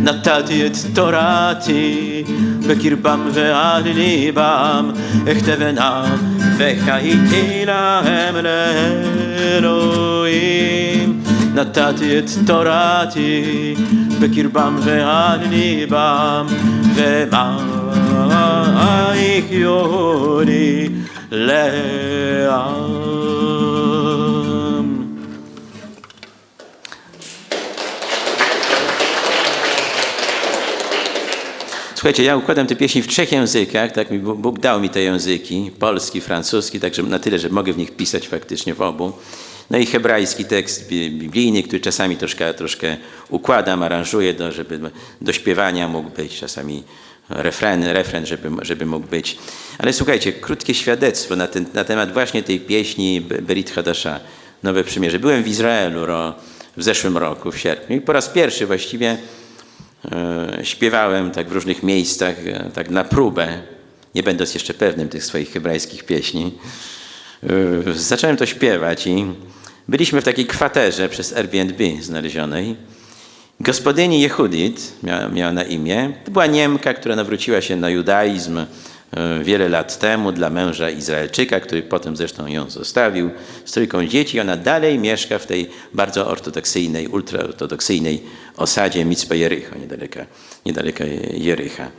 נתתי את תורתי בקרבם ועל ליבם אכתבנה וחייתי להם לאלוהים נתתי את תורתי בקרבם ועל ליבם ומה יחיו לי לעם. Słuchajcie, ja układam te pieśni w trzech językach, tak mi Bóg Bóg dał mi te języki, polski, francuski, także na tyle, że mogę w nich pisać faktycznie w obu. No i hebrajski tekst bi- biblijny, który czasami troszkę, troszkę układam, aranżuję, do, żeby do śpiewania mógł być, czasami refren, refren żeby, żeby mógł być. Ale słuchajcie, krótkie świadectwo na, ten, na temat właśnie tej pieśni Be- Berit Hadasha, Nowe Przymierze. Byłem w Izraelu ro, w zeszłym roku, w sierpniu i po raz pierwszy właściwie e, śpiewałem tak w różnych miejscach, e, tak na próbę, nie będąc jeszcze pewnym tych swoich hebrajskich pieśni. E, zacząłem to śpiewać i byliśmy w takiej kwaterze przez Airbnb znalezionej. Gospodyni Jehudit miała, miała na imię. To była Niemka, która nawróciła się na judaizm e, wiele lat temu dla męża Izraelczyka, który potem zresztą ją zostawił z trójką dzieci. Ona dalej mieszka w tej bardzo ortodoksyjnej, ultraortodoksyjnej osadzie Mitzpe Jericho, niedaleko, niedaleko Jericha.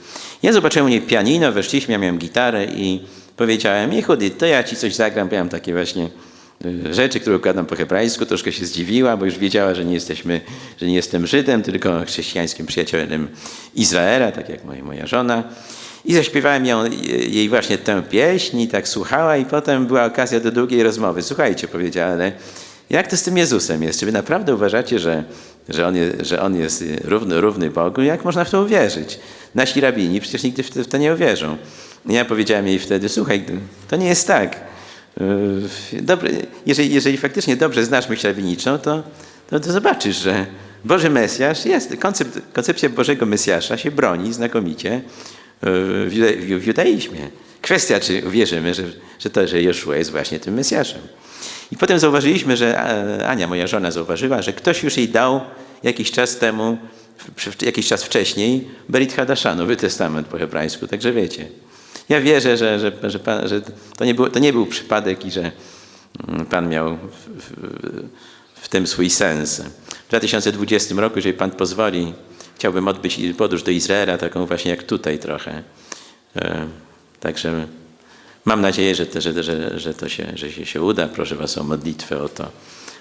Ja zobaczyłem u niej pianino, weszliśmy, ja miałem gitarę i powiedziałem, Jehudit, to ja ci coś zagram, mam takie właśnie y, rzeczy, które układam po hebrajsku, troszkę się zdziwiła, bo już wiedziała, że nie jesteśmy, że nie jestem Żydem, tylko chrześcijańskim przyjacielem Izraela, tak jak moja, moja żona. I zaśpiewałem ją, jej właśnie tę pieśń i tak słuchała i potem była okazja do długiej rozmowy. Słuchajcie, powiedziała, ale jak to z tym Jezusem jest? Czy wy naprawdę uważacie, że, że, on, jest, że on jest równy, równy Bogu? Jak można w to uwierzyć? Nasi rabini przecież nigdy w to nie uwierzą. Ja powiedziałem jej wtedy, słuchaj, to nie jest tak. Yy, Dobre, jeżeli, jeżeli faktycznie dobrze znasz myśl rabiniczą, to, to, to zobaczysz, że Boży Mesjasz jest, koncept, koncepcja Bożego Mesjasza się broni znakomicie yy, w, judaizmie. Kwestia, czy wierzymy, że, że to, że Jeszua jest właśnie tym Mesjaszem. I potem zauważyliśmy, że Ania, moja żona, zauważyła, że ktoś już jej dał jakiś czas temu, jakiś czas wcześniej, Berit Hadasha, Nowy Testament po hebrajsku, także wiecie. Ja wierzę, że, że, że, pan, że to, nie był, to nie był przypadek i że mm, Pan miał w, w, w tym swój sens. W 2020 roku, jeżeli Pan pozwoli, chciałbym odbyć podróż do Izraela, taką właśnie jak tutaj trochę. E, Także mam nadzieję, że to, że, że, że to się, że się, się uda. Proszę Was o modlitwę o to.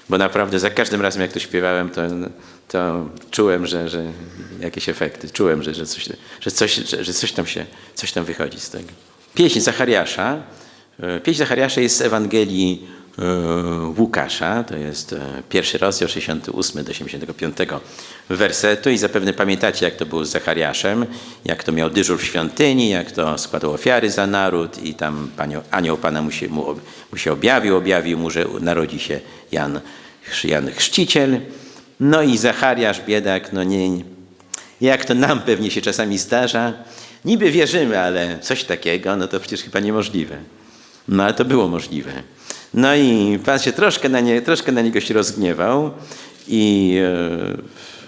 Bo naprawdę za każdym razem, jak to śpiewałem, to, to czułem, że, że jakieś efekty. Czułem, że, że, coś, że, coś, że, coś, tam się, coś tam wychodzi z tego. Pieśń Zachariasza. E, Pieśń Zachariasza jest z Ewangelii Łukasza. To jest e, pierwszy rozdział 68 do 85 wersetu i zapewne pamiętacie, jak to było z Zachariaszem, jak to miał dyżur w świątyni, jak to składał ofiary za naród i tam panio, anioł Pana mu się, mu, mu się objawił, objawił mu, że narodzi się Jan, Jan Chrzciciel. No i Zachariasz, biedak, no nie, jak to nam pewnie się czasami zdarza, niby wierzymy, ale coś takiego, no to przecież chyba niemożliwe. No ale to było możliwe. No i Pan się troszkę na, nie, troszkę na niego się rozgniewał i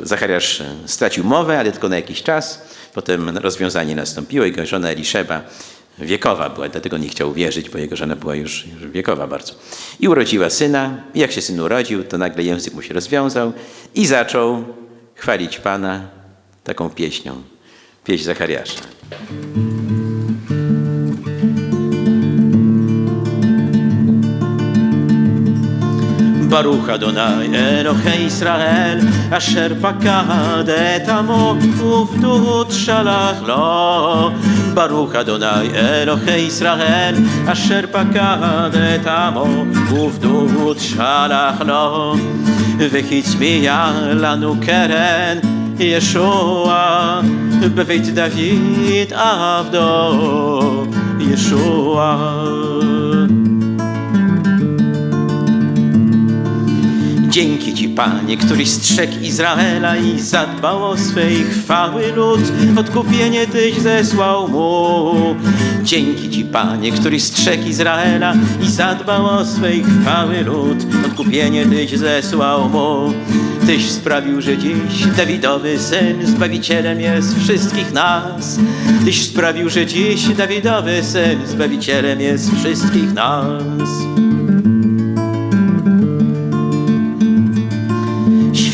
e, Zachariasz stracił mowę, ale tylko na jakiś czas. Potem rozwiązanie nastąpiło. Jego żona Eliszeba wiekowa była, dlatego nie chciał wierzyć, bo jego żona była już, już wiekowa bardzo. I urodziła syna. Jak się syn urodził, to nagle język mu się rozwiązał i zaczął chwalić Pana taką pieśnią. pieśń Zachariasza. ברוך אדוני אלוהי ישראל אשר פקד את עמו ופדות שלח לו ברוך אדוני אלוהי ישראל אשר פקד את עמו ופדות שלח לו והצמיע לנו קרן ישוע בבית דוד עבדו ישוע Dzięki Ci, Panie, któryś strzegł Izraela i zadbał o swej chwały lud, odkupienie Tyś zesłał mu. Dzięki Ci, Panie, któryś strzegł Izraela i zadbał o swej chwały lud, odkupienie Tyś zesłał mu. Tyś sprawił, że dziś Dawidowy Syn Zbawicielem jest wszystkich nas. Tyś sprawił, że dziś Dawidowy Syn Zbawicielem jest wszystkich nas.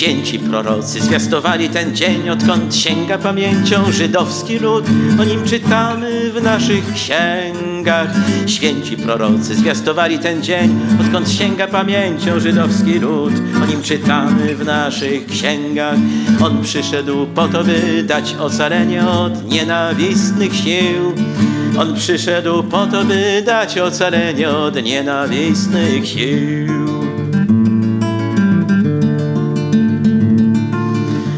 Święci prorocy zwiastowali ten dzień, odkąd sięga pamięcią żydowski lud. O nim czytamy w naszych księgach. Święci prorocy zwiastowali ten dzień, odkąd sięga pamięcią żydowski lud. O nim czytamy w naszych księgach. On przyszedł po to, by dać ocalenie od nienawistnych sił. On przyszedł po to, by dać ocalenie od nienawistnych sił.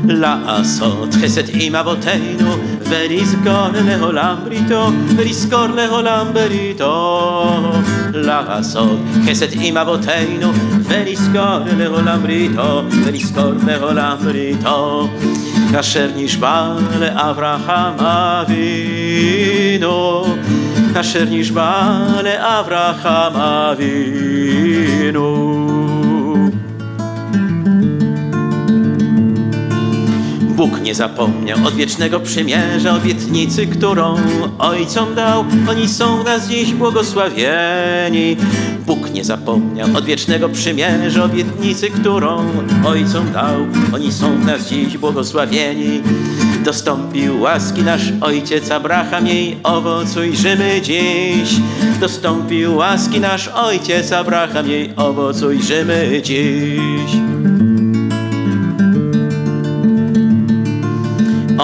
לעשות חסד עם אבותינו ולזכור לעולם בריתו ולזכור לעולם בריתו לעשות חסד עם אבותינו ולזכור לעולם בריתו ולזכור לעולם בריתו אשר נשבע לאברהם אבינו אשר נשבע לאברהם אבינו Bóg nie zapomniał odwiecznego przymierza, obietnicy, którą ojcom dał. Oni są w nas dziś błogosławieni. Bóg nie zapomniał odwiecznego przymierza, obietnicy, którą ojcom dał. Oni są w nas dziś błogosławieni. Dostąpił łaski nasz ojciec Abraham, jej owocujrzymy dziś. Dostąpił łaski nasz ojciec Abraham, jej owocujrzymy dziś.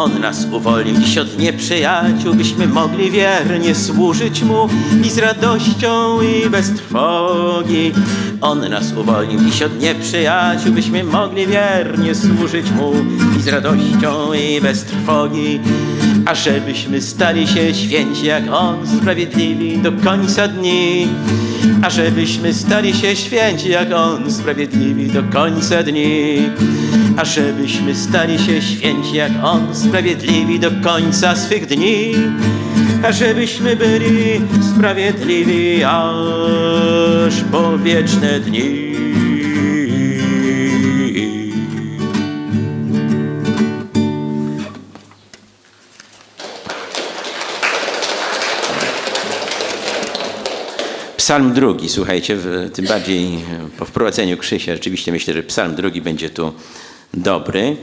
On nas uwolnił dziś od nieprzyjaciół, byśmy mogli wiernie służyć Mu i z radością i bez trwogi. On nas uwolnił dziś od nieprzyjaciół, byśmy mogli wiernie służyć Mu i z radością i bez trwogi. A żebyśmy stali się święci jak On, sprawiedliwi do końca dni. A żebyśmy stali się święci jak On, sprawiedliwi do końca dni. A żebyśmy stali się święci jak On, sprawiedliwi do końca swych dni. A żebyśmy byli sprawiedliwi aż po wieczne dni. Psalm drugi, słuchajcie, w, tym bardziej po wprowadzeniu Krzysia, rzeczywiście myślę, że psalm drugi będzie tu dobry.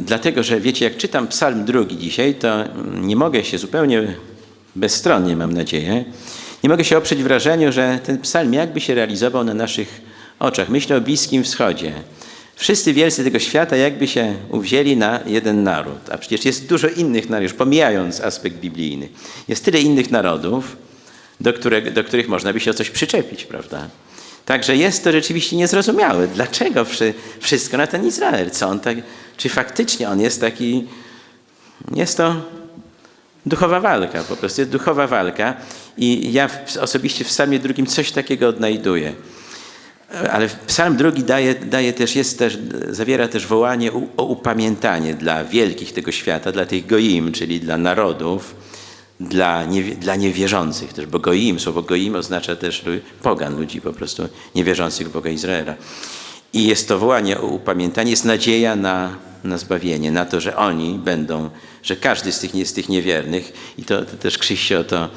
Dlatego, że wiecie, jak czytam psalm drugi dzisiaj, to nie mogę się zupełnie bezstronnie, mam nadzieję, nie mogę się oprzeć wrażeniu, że ten psalm jakby się realizował na naszych oczach. Myślę o Bliskim Wschodzie. Wszyscy wielcy tego świata jakby się uwzięli na jeden naród, a przecież jest dużo innych narodów, pomijając aspekt biblijny. Jest tyle innych narodów, do, do których można by się o coś przyczepić, prawda? Także jest to rzeczywiście niezrozumiałe. Dlaczego wszystko na ten Izrael? Co on tak, czy faktycznie on jest taki, jest to duchowa walka, po prostu jest duchowa walka i ja osobiście w psalmie drugim coś takiego odnajduję. Ale psalm drugi daje, daje też, jest też, zawiera też wołanie o upamiętanie dla wielkich tego świata, dla tych goim, czyli dla narodów, dla, nie, dla niewierzących też, bo goim, słowo goim oznacza też pogan, ludzi po prostu niewierzących w Boga Izraela. I jest to wołanie o upamiętanie, jest nadzieja na, na zbawienie, na to, że oni będą, że każdy z tych, z tych niewiernych, i to, to też Krzyś się o to,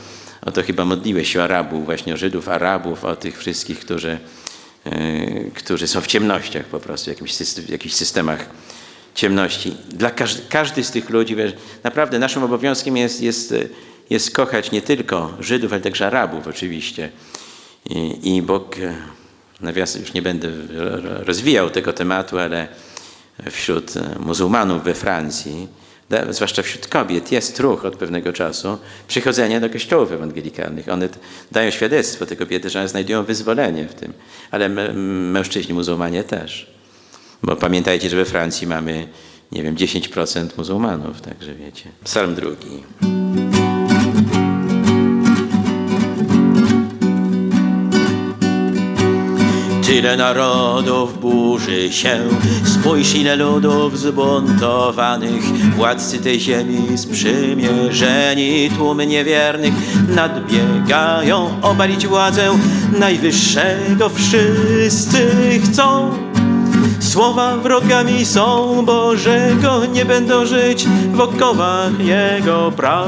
o to chyba modliłeś się Arabów, właśnie o Żydów, Arabów, o tych wszystkich, którzy, yy, którzy są w ciemnościach po prostu, w jakichś, w jakichś systemach ciemności. Dla każdy, każdy z tych ludzi, wiesz, naprawdę naszym obowiązkiem jest, jest, e, jest kochać nie tylko Żydów, ale także Arabów oczywiście. I, i Bóg, e, nawiasem już nie będę rozwijał tego tematu, ale wśród e, muzułmanów we Francji, zwłaszcza wśród kobiet, jest ruch od pewnego czasu przychodzenia do kościołów ewangelikalnych. One dają świadectwo, te kobiety, że one znajdują wyzwolenie w tym, ale mę- mężczyźni muzułmanie też. Bo pamiętajcie, że we Francji mamy, nie wiem, 10% muzułmanów, także wiecie. Psalm drugi. Tyle narodów burzy się, spójrz ile ludów zbuntowanych, władcy tej ziemi sprzymierzeni, tłumy niewiernych nadbiegają. Obalić władzę najwyższego, wszyscy chcą. Słowa wrogami są. Bożego, nie będą żyć w okowach Jego praw.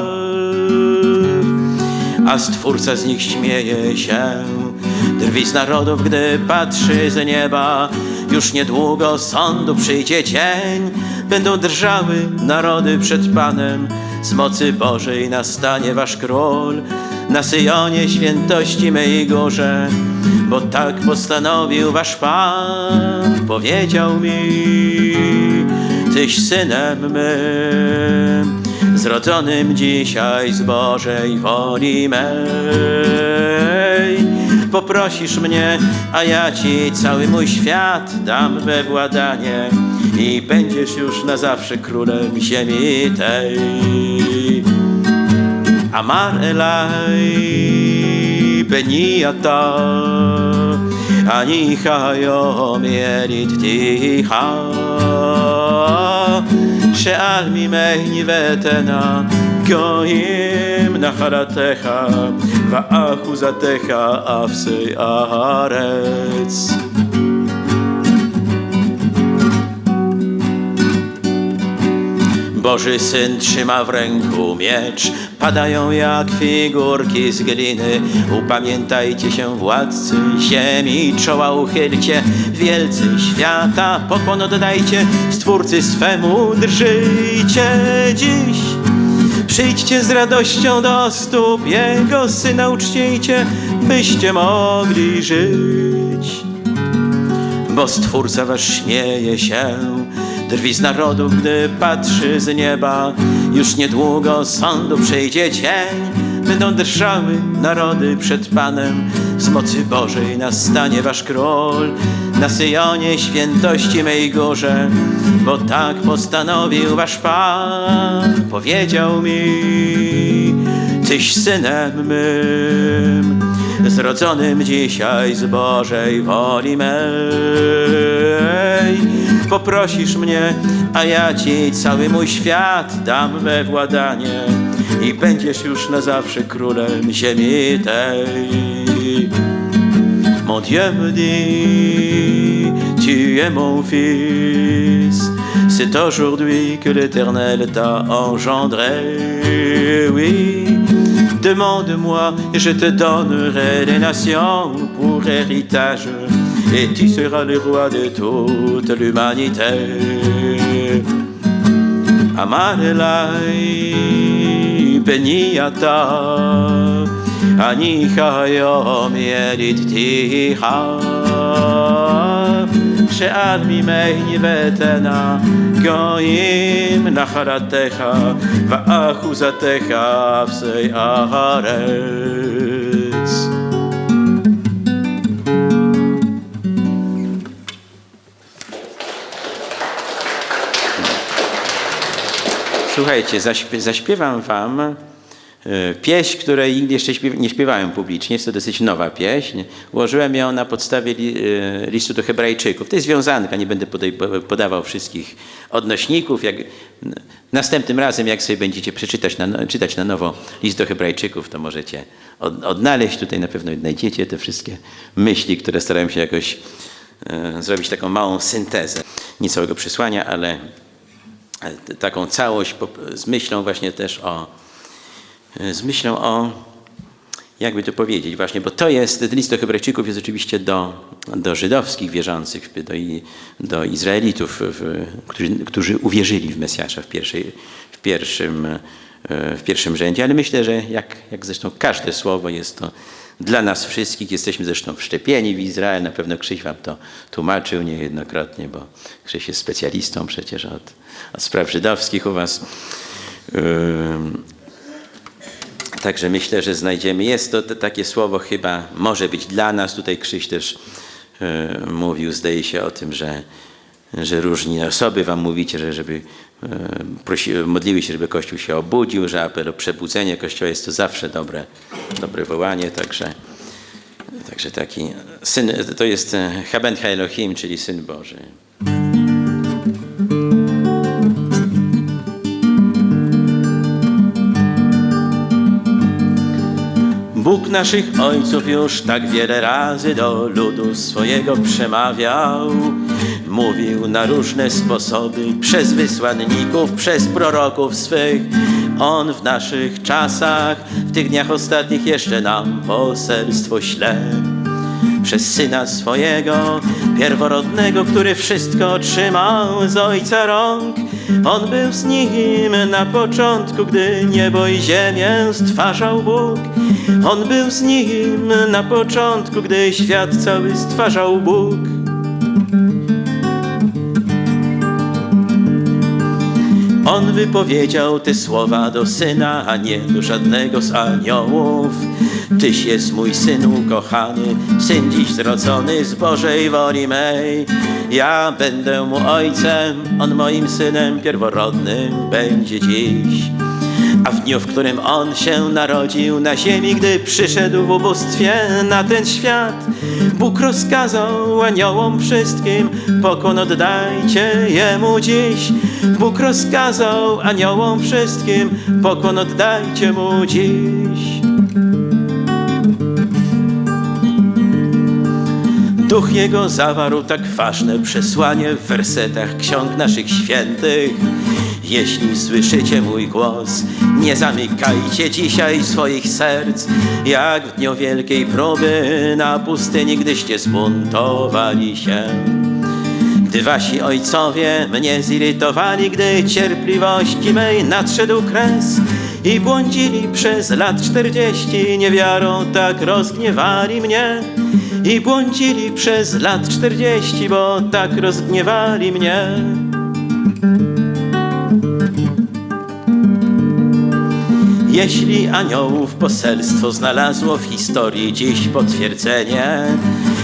A Stwórca z nich śmieje się. Drwi z narodów, gdy patrzy z nieba, już niedługo sądu przyjdzie dzień. Będą drżały narody przed Panem, z mocy Bożej nastanie wasz król. Na Syjonie świętości mej górze, bo tak postanowił wasz Pan. Powiedział mi, tyś synem mym, zrodzonym dzisiaj z Bożej woli mej poprosisz mnie, a ja ci cały mój świat dam we władanie i będziesz już na zawsze królem ziemi tej. Amar Elai Beniata Anichayo Mielit Ticha She'al Mimei Nivetena גויים נחלתך ואחוזתך אפסי הארץ. Boży Syn trzyma w ręku miecz, padają jak figurki z gliny. Upamiętajcie się, władcy ziemi, czoła uchylcie, wielcy świata, pokłon oddajcie, Stwórcy swemu drżyjcie dziś. Przyjdźcie z radością do stóp Jego Syna uczcijcie, byście mogli żyć bo Stwórca wasz śmieje się. Drwi z narodów, gdy patrzy z nieba. Już niedługo sądu przyjdzie dzień. Będą drżały narody przed Panem. Z mocy Bożej nastanie wasz król. Na Syjonie świętości mej górze. Bo tak postanowił wasz Pan. Powiedział mi, tyś synem mym zrodzonym dzisiaj z Bożej woli mej. Poprosisz mnie, a ja ci cały mój świat dam we władanie i będziesz już na zawsze królem ziemi tej. Mon Dieu me dit, tu es mon fils. C'est aujourd'hui que l'Éternel t'a engendré. Oui, demande-moi et je te donnerai les nations pour héritage. Et tu seras le roi de toute l'humanité. Amanelai beniata ani chayom yelit ticha שעל ממני ותנה גויים נחלתך ואחוזתך אפסי הארץ. Słuchajcie, zaśpie- zaśpiewam wam e, pieśń, której jeszcze nie śpiewałem publicznie. Jest to dosyć nowa pieśń. Ułożyłem ją na podstawie e, listu do Hebrajczyków. To jest wiązanka, nie będę podawał wszystkich odnośników. Jak, następnym razem, jak sobie będziecie przeczytać na, no- czytać na nowo list do Hebrajczyków, to możecie od, odnaleźć. Tutaj na pewno znajdziecie te wszystkie myśli, które starałem się jakoś e, zrobić taką małą syntezę. Nie całego przesłania, ale t- taką całość z myślą właśnie też o, z myślą o jakby to powiedzieć właśnie, bo to jest, ten list do Hebrajczyków jest oczywiście do, do żydowskich wierzących, do, do Izraelitów, w, którzy, którzy uwierzyli w Mesjasza w, pierwszej, w, pierwszym, e, w pierwszym rzędzie, ale myślę, że jak, jak zresztą każde słowo jest to dla nas wszystkich, jesteśmy zresztą wszczepieni w Izrael, na pewno Krzyś wam to tłumaczył niejednokrotnie, bo Krzyś jest specjalistą przecież od, od spraw żydowskich u was. Także myślę, że znajdziemy. Jest to t- takie słowo chyba może być dla nas. Tutaj Krzyś też e, mówił, zdaje się o tym, że, że różni osoby wam mówicie, że żeby e, prosi, modliły się, żeby Kościół się obudził, że apel o przebudzenie Kościoła jest to zawsze dobre, dobre wołanie. Także, także taki syn, to jest e, Haben Ha Elohim, czyli Syn Boży. Bóg naszych ojców już tak wiele razy do ludu swojego przemawiał. Mówił na różne sposoby przez wysłanników, przez proroków swych. On w naszych czasach, w tych dniach ostatnich jeszcze nam poselstwo śle przez Syna swojego, pierworodnego, który wszystko otrzymał z Ojca rąk. On był z Nim na początku, gdy niebo i ziemię stwarzał Bóg. On był z Nim na początku, gdy świat cały stwarzał Bóg. On wypowiedział te słowa do syna, a nie do żadnego z aniołów. Tyś jest mój syn ukochany, syn dziś zrodzony z Bożej woli mej. Ja będę mu ojcem, on moim synem pierworodnym będzie dziś. A w dniu, w którym On się narodził na ziemi, gdy przyszedł w ubóstwie na ten świat, Bóg rozkazał aniołom wszystkim, pokon oddajcie Jemu dziś. Bóg rozkazał aniołom wszystkim, pokon oddajcie Mu dziś. Duch Jego zawarł tak ważne przesłanie w wersetach ksiąg naszych świętych. Jeśli słyszycie mój głos, nie zamykajcie dzisiaj swoich serc, jak w dniu wielkiej próby na pustyni, gdyście zbuntowali się. Gdy wasi ojcowie mnie zirytowali, gdy cierpliwości mej nadszedł kres i błądzili przez lat czterdzieści, niewiarą tak rozgniewali mnie. I błądzili przez lat czterdzieści, bo tak rozgniewali mnie. Jeśli aniołów poselstwo znalazło w historii dziś potwierdzenie,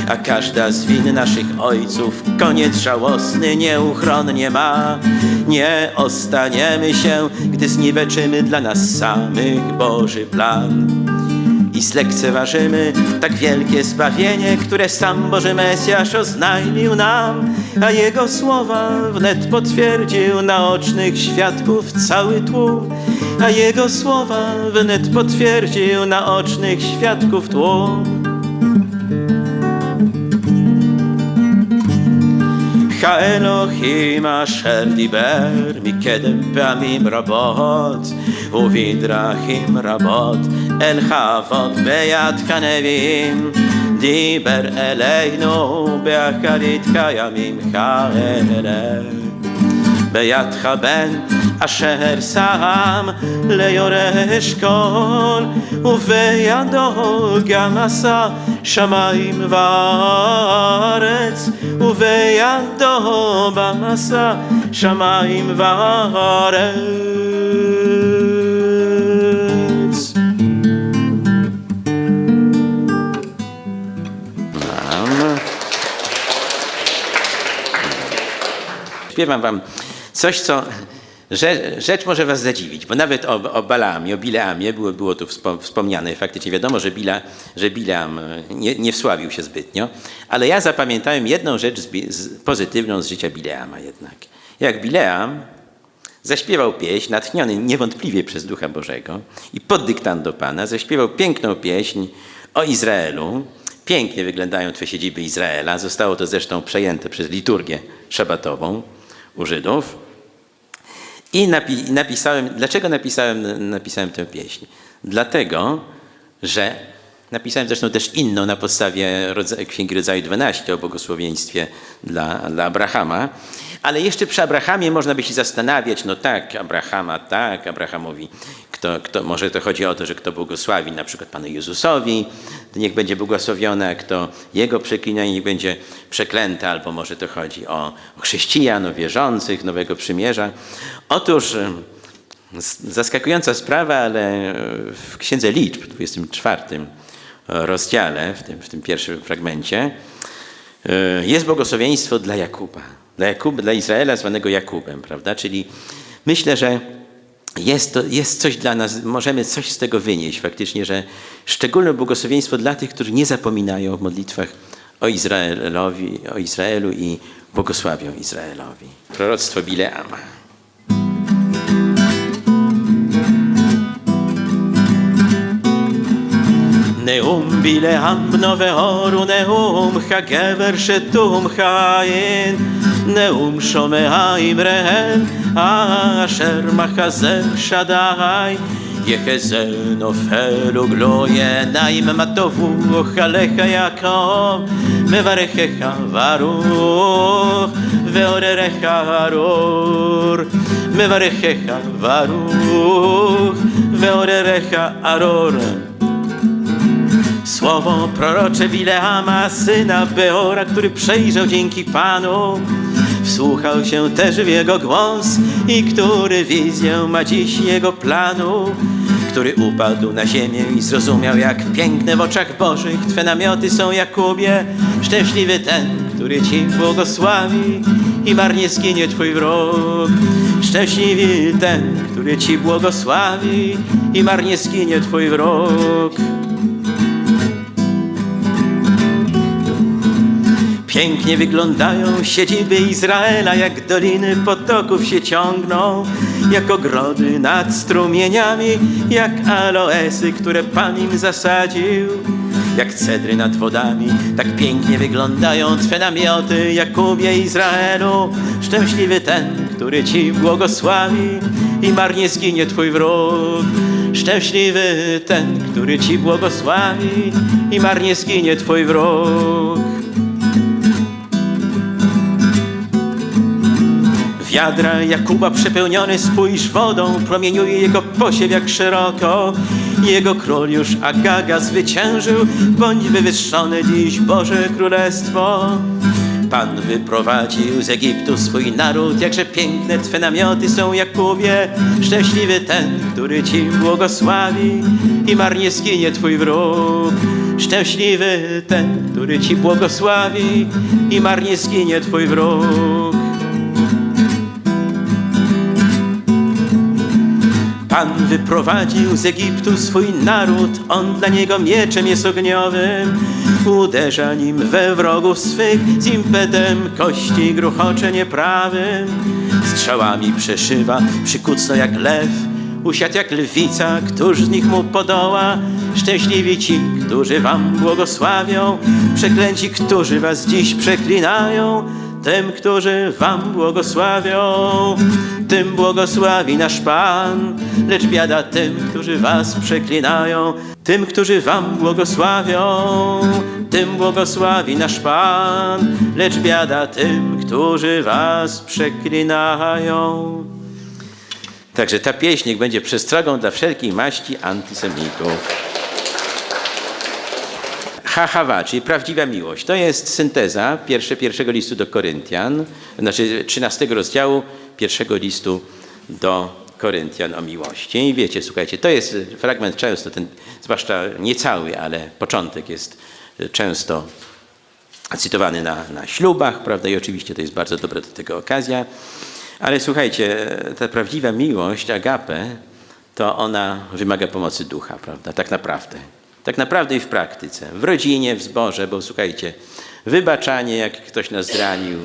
a każda z win naszych ojców koniec żałosny nieuchronnie ma, nie ostaniemy się, gdy zniweczymy dla nas samych Boży plan. I zlekceważymy tak wielkie zbawienie, które sam Boży Mesjasz oznajmił nam, a Jego słowa wnet potwierdził naocznych świadków cały tłum, a Jego słowa wnet potwierdził naocznych świadków tłum. האלוהים אשר דיבר מקדם פעמים רבות ובדרכים רבות אל חוות ביד כנביאים דיבר אלינו באחרית קיימים כאלה בידך בן אשר שם ליורש כל ובידו גם עשה שמיים וארץ ובידו גם עשה שמיים וארץ Śpiewam wam coś, co rzecz, może was zadziwić, bo nawet o, o Balaamie, o Bileamie było, było tu wspo- wspomniane. Faktycznie wiadomo, że, Bila, że Bileam e, nie, nie wsławił się zbytnio, ale ja zapamiętałem jedną rzecz z, z, pozytywną z życia Bileama jednak. Jak Bileam zaśpiewał pieśń, natchniony niewątpliwie przez Ducha Bożego i pod dyktando Pana, zaśpiewał piękną pieśń o Izraelu. Pięknie wyglądają te siedziby Izraela. Zostało to zresztą przejęte przez liturgię szabatową u Żydów. I napi- napisałem, dlaczego napisałem, napisałem tę pieśń? Dlatego, że Napisałem zresztą też inną na podstawie Księgi Rodzaju 12 o błogosławieństwie dla, dla Abrahama. Ale jeszcze przy Abrahamie można by się zastanawiać, no tak, Abrahama, tak, Abrahamowi, kto, kto, może to chodzi o to, że kto błogosławi na przykład Panu Jezusowi, to niech będzie błogosławiony, a kto Jego przeklina, niech będzie przeklęty, albo może to chodzi o, o chrześcijan, o wierzących Nowego Przymierza. Otóż z- zaskakująca sprawa, ale w Księdze Liczb, w 24 rozdziale, w tym, w tym pierwszym fragmencie, e, jest błogosławieństwo dla Jakuba. Dla, Jakub, dla Izraela zwanego Jakubem, prawda? Czyli myślę, że jest, to, jest coś dla nas, możemy coś z tego wynieść faktycznie, że szczególne błogosławieństwo dla tych, którzy nie zapominają w modlitwach o, Izraelowi, o Izraelu i błogosławią Izraelowi. Proroctwo Bileama. נאום בלעם נבהורו נאום חגבר שתום חיין נאום שומע אמריהם אשר מחזה שדי יחזל נופל וגלו עיניים מה טובו עליך יעקב מברכך ברוך ועוררך ארור מברכך ברוך ועוררך ארור Słowo prorocze Bileama, syna Beora, który przejrzał dzięki Panu, wsłuchał się też w jego głos i który wizję ma dziś jego planu, który upadł na ziemię i zrozumiał, jak piękne w oczach Bożych Twe namioty są, Jakubie. Szczęśliwy ten, który Ci błogosławi i marnie zginie Twój wróg. Szczęśliwy ten, który Ci błogosławi i marnie zginie Twój wróg. Pięknie wyglądają siedziby Izraela, jak doliny potoków się ciągną, jak ogrody nad strumieniami, jak aloesy, które Pan im zasadził. Jak cedry nad wodami, tak pięknie wyglądają Twe namioty, Jakubie Izraelu. Szczęśliwy ten, który Ci błogosławi i marnie zginie Twój wróg. Szczęśliwy ten, który Ci błogosławi i marnie zginie Twój wróg. Wiadra Jakuba przepełnione spójrz wodą, promieniuje jego posiew jak szeroko. Jego król już Agaga zwyciężył, bądź wywyższone dziś Boże Królestwo. Pan wyprowadził z Egiptu swój naród, jakże piękne Twe namioty są, Jakubie. Szczęśliwy ten, który Ci błogosławi i marnie zginie Twój wróg. Szczęśliwy ten, który Ci błogosławi i marnie zginie Twój wróg. Pan wyprowadził z Egiptu swój naród, on dla niego mieczem jest ogniowym. Uderza nim we wrogów swych, z impetem kości gruchocze nieprawym. Strzałami przeszywa, przykucno jak lew, usiadł jak lwica, któż z nich mu podoła? Szczęśliwi ci, którzy wam błogosławią, przeklęci, którzy was dziś przeklinają. Tym, którzy wam błogosławią, tym błogosławi nasz Pan, lecz biada tym, którzy was przeklinają. Tym, którzy wam błogosławią, tym błogosławi nasz Pan, lecz biada tym, którzy was przeklinają. Także ta pieśń będzie przestrogą dla wszelkiej maści antysemitów. Hahawa, czyli prawdziwa miłość. To jest synteza pierwsze, pierwszego listu do Koryntian, znaczy 13 rozdziału pierwszego listu do Koryntian o miłości. I wiecie, słuchajcie, to jest fragment często, ten, zwłaszcza nie cały, ale początek jest często cytowany na, na ślubach, prawda? I oczywiście to jest bardzo dobra do tego okazja. Ale słuchajcie, ta prawdziwa miłość, agape, to ona wymaga pomocy ducha, prawda? Tak naprawdę. Tak naprawdę i w praktyce. W rodzinie, w zborze, bo słuchajcie, wybaczanie, jak ktoś nas zranił,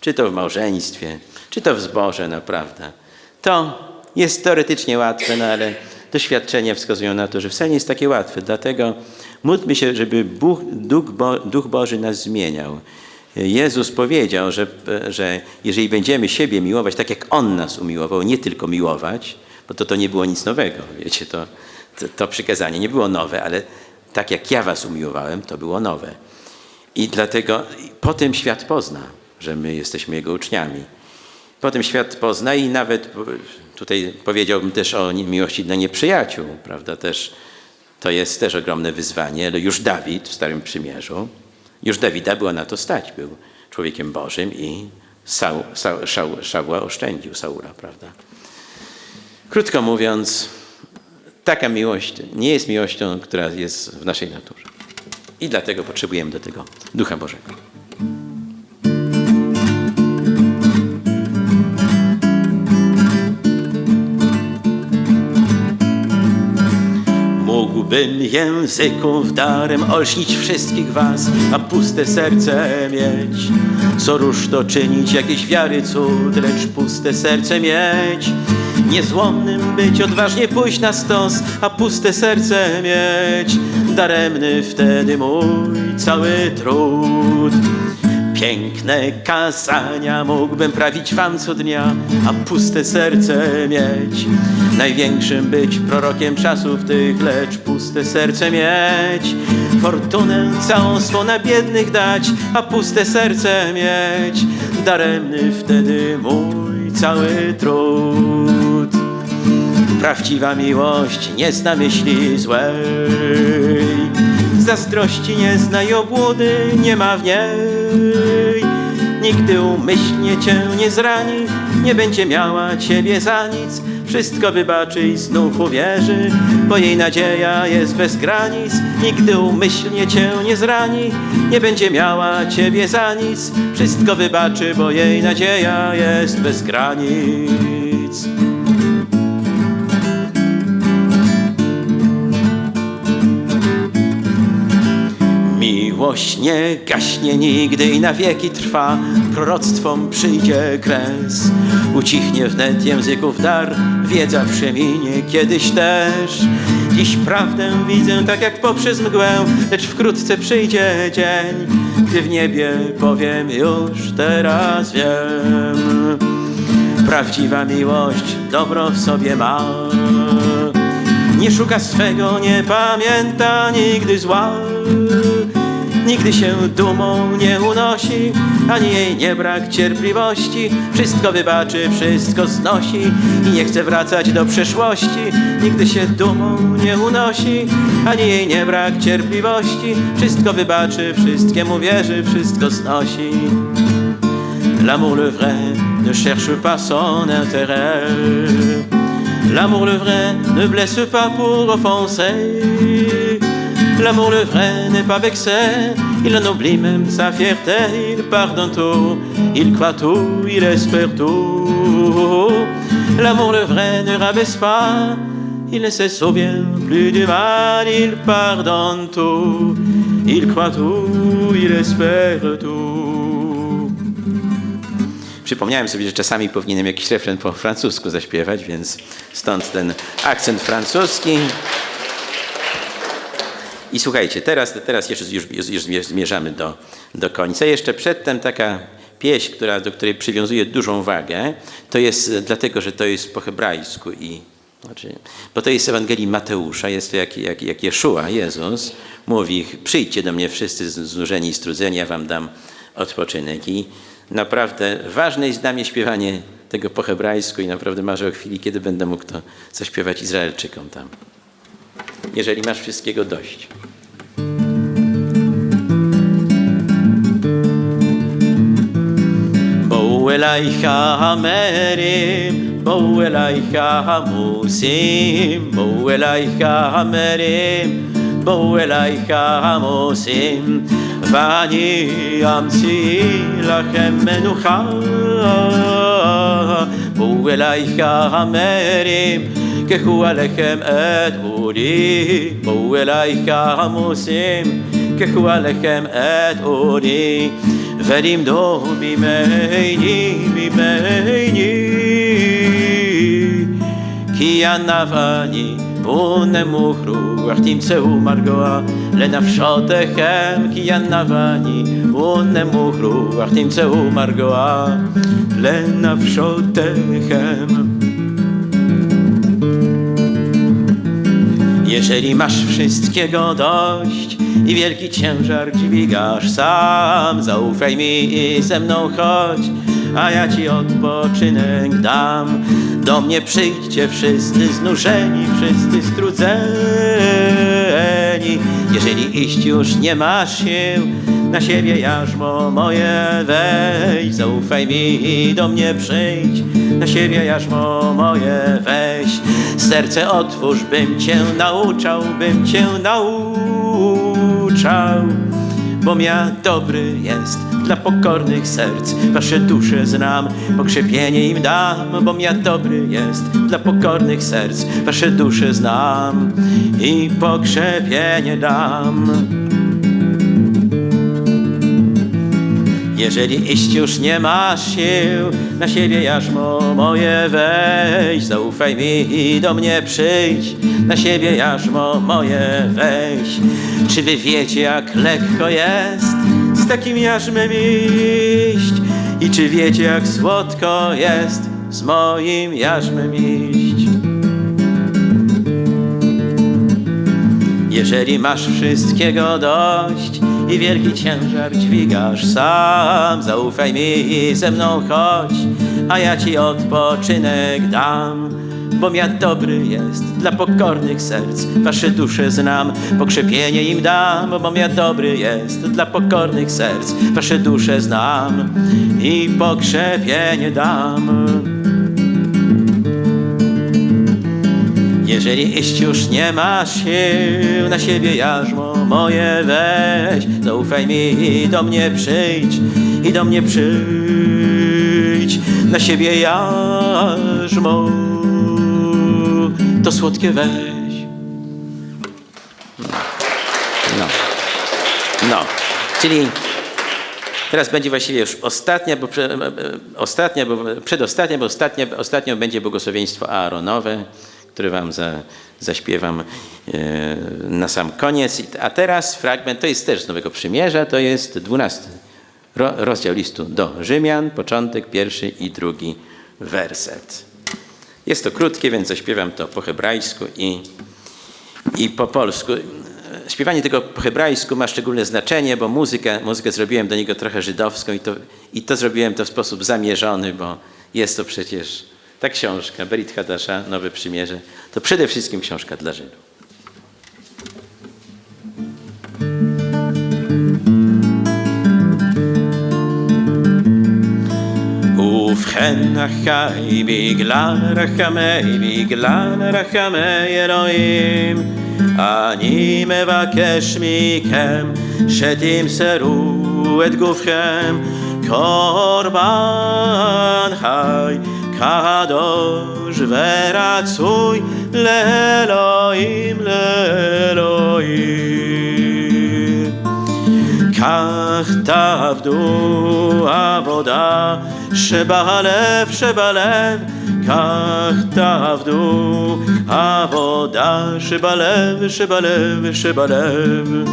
czy to w małżeństwie, czy to w zborze, naprawdę. To jest teoretycznie łatwe, no ale doświadczenia wskazują na to, że wcale nie jest takie łatwe. Dlatego módlmy się, żeby Bóg, Duch, Bo, Duch Boży nas zmieniał. Jezus powiedział, że, że jeżeli będziemy siebie miłować tak, jak On nas umiłował, nie tylko miłować, bo to, to nie było nic nowego, wiecie, to, to, to przykazanie nie było nowe, ale tak jak ja was umiłowałem, to było nowe. I dlatego potem świat pozna, że my jesteśmy Jego uczniami. Potem świat pozna i nawet tutaj powiedziałbym też o miłości dla nieprzyjaciół, prawda, też to jest też ogromne wyzwanie, ale już Dawid w Starym Przymierzu, już Dawida było na to stać, był człowiekiem Bożym i Saul, Saul, Szawła oszczędził Saula, prawda. Krótko mówiąc, taka miłość nie jest miłością, która jest w naszej naturze. I dlatego potrzebujemy do tego Ducha Bożego. Mógłbym języków darem olśnić wszystkich was, a puste serce mieć. Co róż to czynić, jakieś wiary cud, lecz puste serce mieć. Niezłomnym być, odważnie pójść na stos, a puste serce mieć. Daremny wtedy mój cały trud. Piękne kazania mógłbym prawić wam co dnia, a puste serce mieć. Największym być prorokiem czasów tych, lecz puste serce mieć. Fortunę całą swą na biednych dać, a puste serce mieć. Daremny wtedy mój cały trud. Prawdziwa miłość nie zna myśli złej, zazdrości nie zna i obłudy nie ma w niej. Nigdy umyślnie cię nie zrani, nie będzie miała ciebie za nic. Wszystko wybaczy i znów uwierzy, bo jej nadzieja jest bez granic. Nigdy umyślnie cię nie zrani, nie będzie miała ciebie za nic. Wszystko wybaczy, bo jej nadzieja jest bez granic. Miłość nie gaśnie nigdy i na wieki trwa, proroctwom przyjdzie kres. Ucichnie wnet języków dar, wiedza przeminie kiedyś też. Dziś prawdę widzę tak jak poprzez mgłę, lecz wkrótce przyjdzie dzień, gdy w niebie powiem już teraz wiem. Prawdziwa miłość dobro w sobie ma. Nie szuka swego, nie pamięta nigdy zła. Nigdy się dumą nie unosi, ani jej nie brak cierpliwości. Wszystko wybaczy, wszystko znosi i nie chce wracać do przeszłości. Nigdy się dumą nie unosi, ani jej nie brak cierpliwości. Wszystko wybaczy, wszystkiemu wierzy, wszystko znosi. L'amour le vrai ne cherche pas son intérêt. L'amour le vrai ne blesse pas pour offenser. L'amour le vrai n'est pas vexé, il en oublie même sa fierté, il pardonne tout, il croit tout, il espère tout. L'amour le vrai ne rabaisse pas, il ne se souvient plus du mal, il pardonne tout, il croit tout, il espère tout. Przypomniałem sobie, że czasami powinienem jakiś refren po francusku zaśpiewać, więc stąd ten akcent francuski. I słuchajcie, teraz, teraz już, już, już zmierzamy do, do końca. Jeszcze przedtem taka pieśń, która, do której przywiązuję dużą wagę, to jest dlatego, że to jest po hebrajsku i znaczy, bo to jest Ewangelii Mateusza, jest to jak, jak, jak Jeszua, Jezus, mówi, przyjdźcie do mnie wszyscy znużeni i strudzeni, ja wam dam odpoczynek. I naprawdę ważne jest dla mnie śpiewanie tego po hebrajsku i naprawdę marzę o chwili, kiedy będę mógł to zaśpiewać Izraelczykom tam Jeżeli masz wszystkiego dość. בואו אלייך המרים, בואו אלייך המוסים, בואו אלייך המרים, בואו אלייך המוסים, ואני אמציא לכם מנוחה. בואו אלייך המרים, كخوالكم أتقولي وولايك موسم. كخوالكم أتقولي فريم دو بميني بميني كي أنا فاني بون مخرو وحتي مسو مرقوع لنف شاطكم كي أنا فاني بون مخرو وحتي مسو مرقوع لنف Jeżeli masz wszystkiego dość i wielki ciężar dźwigasz sam, zaufaj mi i ze mną chodź, a ja ci odpoczynek dam. Do mnie przyjdźcie wszyscy znużeni, wszyscy strudzeni. Jeżeli iść już nie masz sił, na siebie jarzmo moje weź, zaufaj mi i do mnie przyjdź, na siebie jarzmo moje weź. Serce otwórz, bym cię nauczał, bym cię nauczał. Bo ja dobry jest dla pokornych serc, wasze dusze znam, pokrzepienie im dam. Bo ja dobry jest dla pokornych serc, wasze dusze znam i pokrzepienie dam. Jeżeli iść już nie masz sił, na siebie jarzmo moje weź, zaufaj mi i do mnie przyjdź, na siebie jarzmo moje weź. Czy wy wiecie, jak lekko jest z takim jarzmem iść? I czy wiecie, jak słodko jest z moim jarzmem iść? Jeżeli masz wszystkiego dość i wielki ciężar dźwigasz sam, zaufaj mi i ze mną chodź, a ja ci odpoczynek dam. Bo ja dobry jest dla pokornych serc, wasze dusze znam, pokrzepienie im dam. Bo ja dobry jest dla pokornych serc, wasze dusze znam i pokrzepienie dam. Jeżeli iść już nie masz sił, na siebie jarzmo moje weź. Zaufaj mi i do mnie przyjdź, i do mnie przyjdź. Na siebie jarzmo, to słodkie weź. No, no, czyli Teraz będzie właściwie już ostatnia, bo, prze, ostatnia, bo przedostatnia, bo ostatnia, ostatnio będzie błogosławieństwo Aaronowe który wam za, zaśpiewam e, na sam koniec. A teraz fragment, to jest też z Nowego Przymierza, to jest dwunasty ro, rozdział listu do Rzymian, początek, pierwszy i drugi werset. Jest to krótkie, więc zaśpiewam to po hebrajsku i, i po polsku. Śpiewanie tego po hebrajsku ma szczególne znaczenie, bo muzykę, muzykę zrobiłem do niego trochę żydowską i to, i to zrobiłem to w sposób zamierzony, bo jest to przecież ta książka, Berit Hadasza, Nowe Przymierze, to przede wszystkim książka dla Żydów. ובכן אחי בגלל רחמי, בגלל רחמי אלוהים, אני מבקש מכם שתמסרו את גופכם קורבן חי kadosh veratzuy leelohim leelohim כך תעבדו עבודה שבלב שבלב כך תעבדו עבודה שבלב שבלב שבלב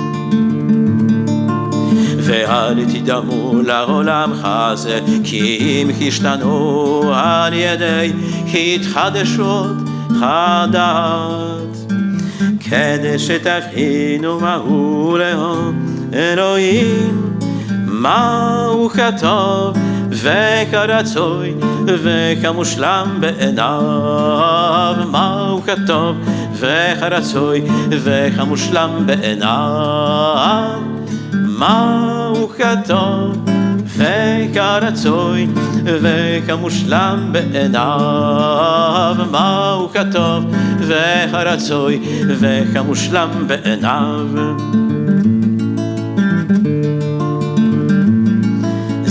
ואל תדמו לעולם הזה, כי אם השתנו על ידי התחדשות חדת. כדי שתבחינו מהו לאום אלוהים, מהו כטוב וכרצוי וכמושלם בעיניו, מהו כטוב וכרצוי וכמושלם בעיניו. מהו כטוב וכרצוי וכמושלם בעיניו מהו כטוב וכרצוי וכמושלם בעיניו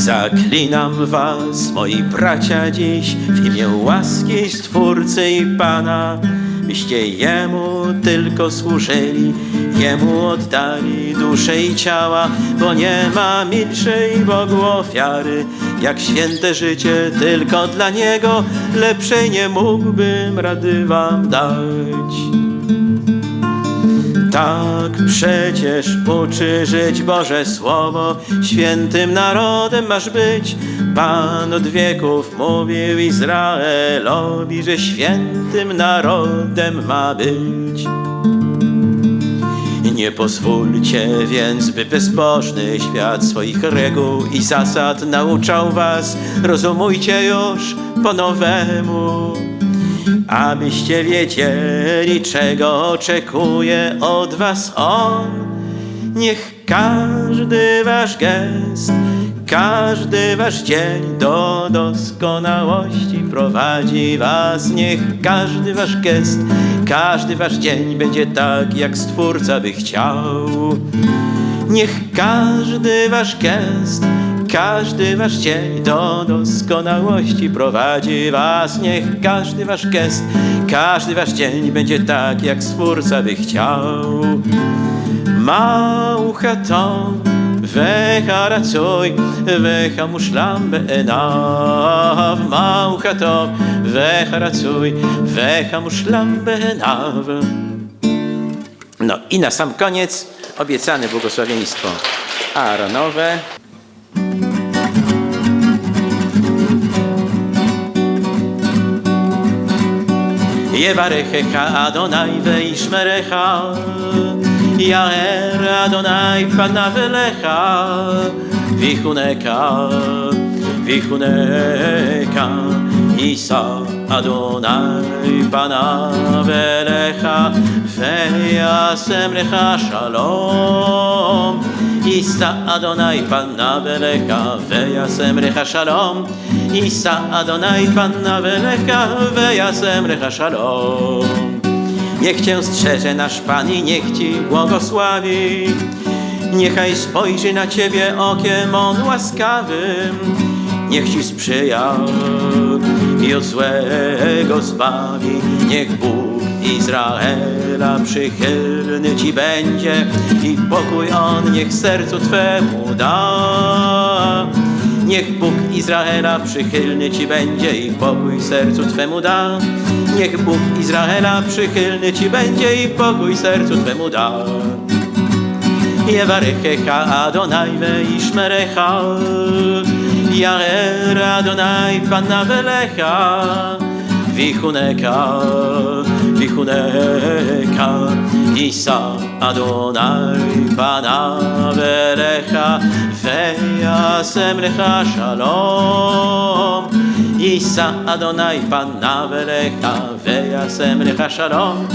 Zaklinam was, moi bracia, dziś w imię łaski Stwórcy i Pana, byście Jemu tylko służyli, Jemu oddali duszę i ciała, bo nie ma milszej Bogu ofiary, jak święte życie tylko dla Niego, lepszej nie mógłbym rady wam dać. Tak przecież uczy żyć Boże Słowo, świętym narodem masz być. Pan od wieków mówił Izraelowi, że świętym narodem ma być. Nie pozwólcie więc, by bezbożny świat swoich reguł i zasad nauczał was. Rozumujcie już po nowemu, abyście wiedzieli, czego oczekuje od was On. Niech każdy wasz gest, każdy wasz dzień do doskonałości prowadzi was. Niech każdy wasz gest, każdy wasz dzień będzie tak, jak Stwórca by chciał. Niech każdy wasz gest, każdy wasz dzień do doskonałości prowadzi was. Niech każdy wasz gest, każdy wasz dzień będzie tak, jak Stwórca by chciał. Mauchaton וחרצוי וחמושלם בעיניו מauchaton וחרצוי וחמושלם בעיניו No i na sam koniec obiecane błogosławieństwo Aaronowe. יברכך אדוני וישמרך, יאר אדוני פניו אליך, ויחונקה, ויחונקה, יישא אדוני פניו אליך, וישם לך שלום. יישא אדוני פניו אליך, וישם לך שלום. יישא אדוני פניו אליך, וישם לך שלום. Niech Cię strzeże nasz Pan i niech Ci błogosławi. Niechaj spojrzy na Ciebie okiem On łaskawym. Niech Ci sprzyja i od złego zbawi. Niech Bóg Izraela przychylny Ci będzie i pokój On niech sercu Twemu da. Niech Bóg Izraela przychylny Ci będzie i pokój sercu Twemu da. Niech Bóg Izraela przychylny Ci będzie i pokój sercu Twemu da. Jewarechecha Adonajwe Ishmerecha Jaer Adonaj Panna welecha Wichuneka Wichuneka, Isa Adonai Pana Verecha, Veja Semrecha Shalom. Isa Adonai Pana Verecha, Veja Semrecha Shalom.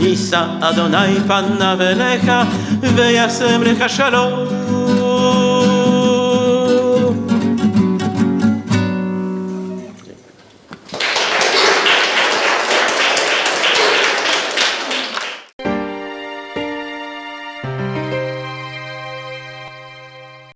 Isa Adonai Pana Verecha, Veja Semrecha Shalom.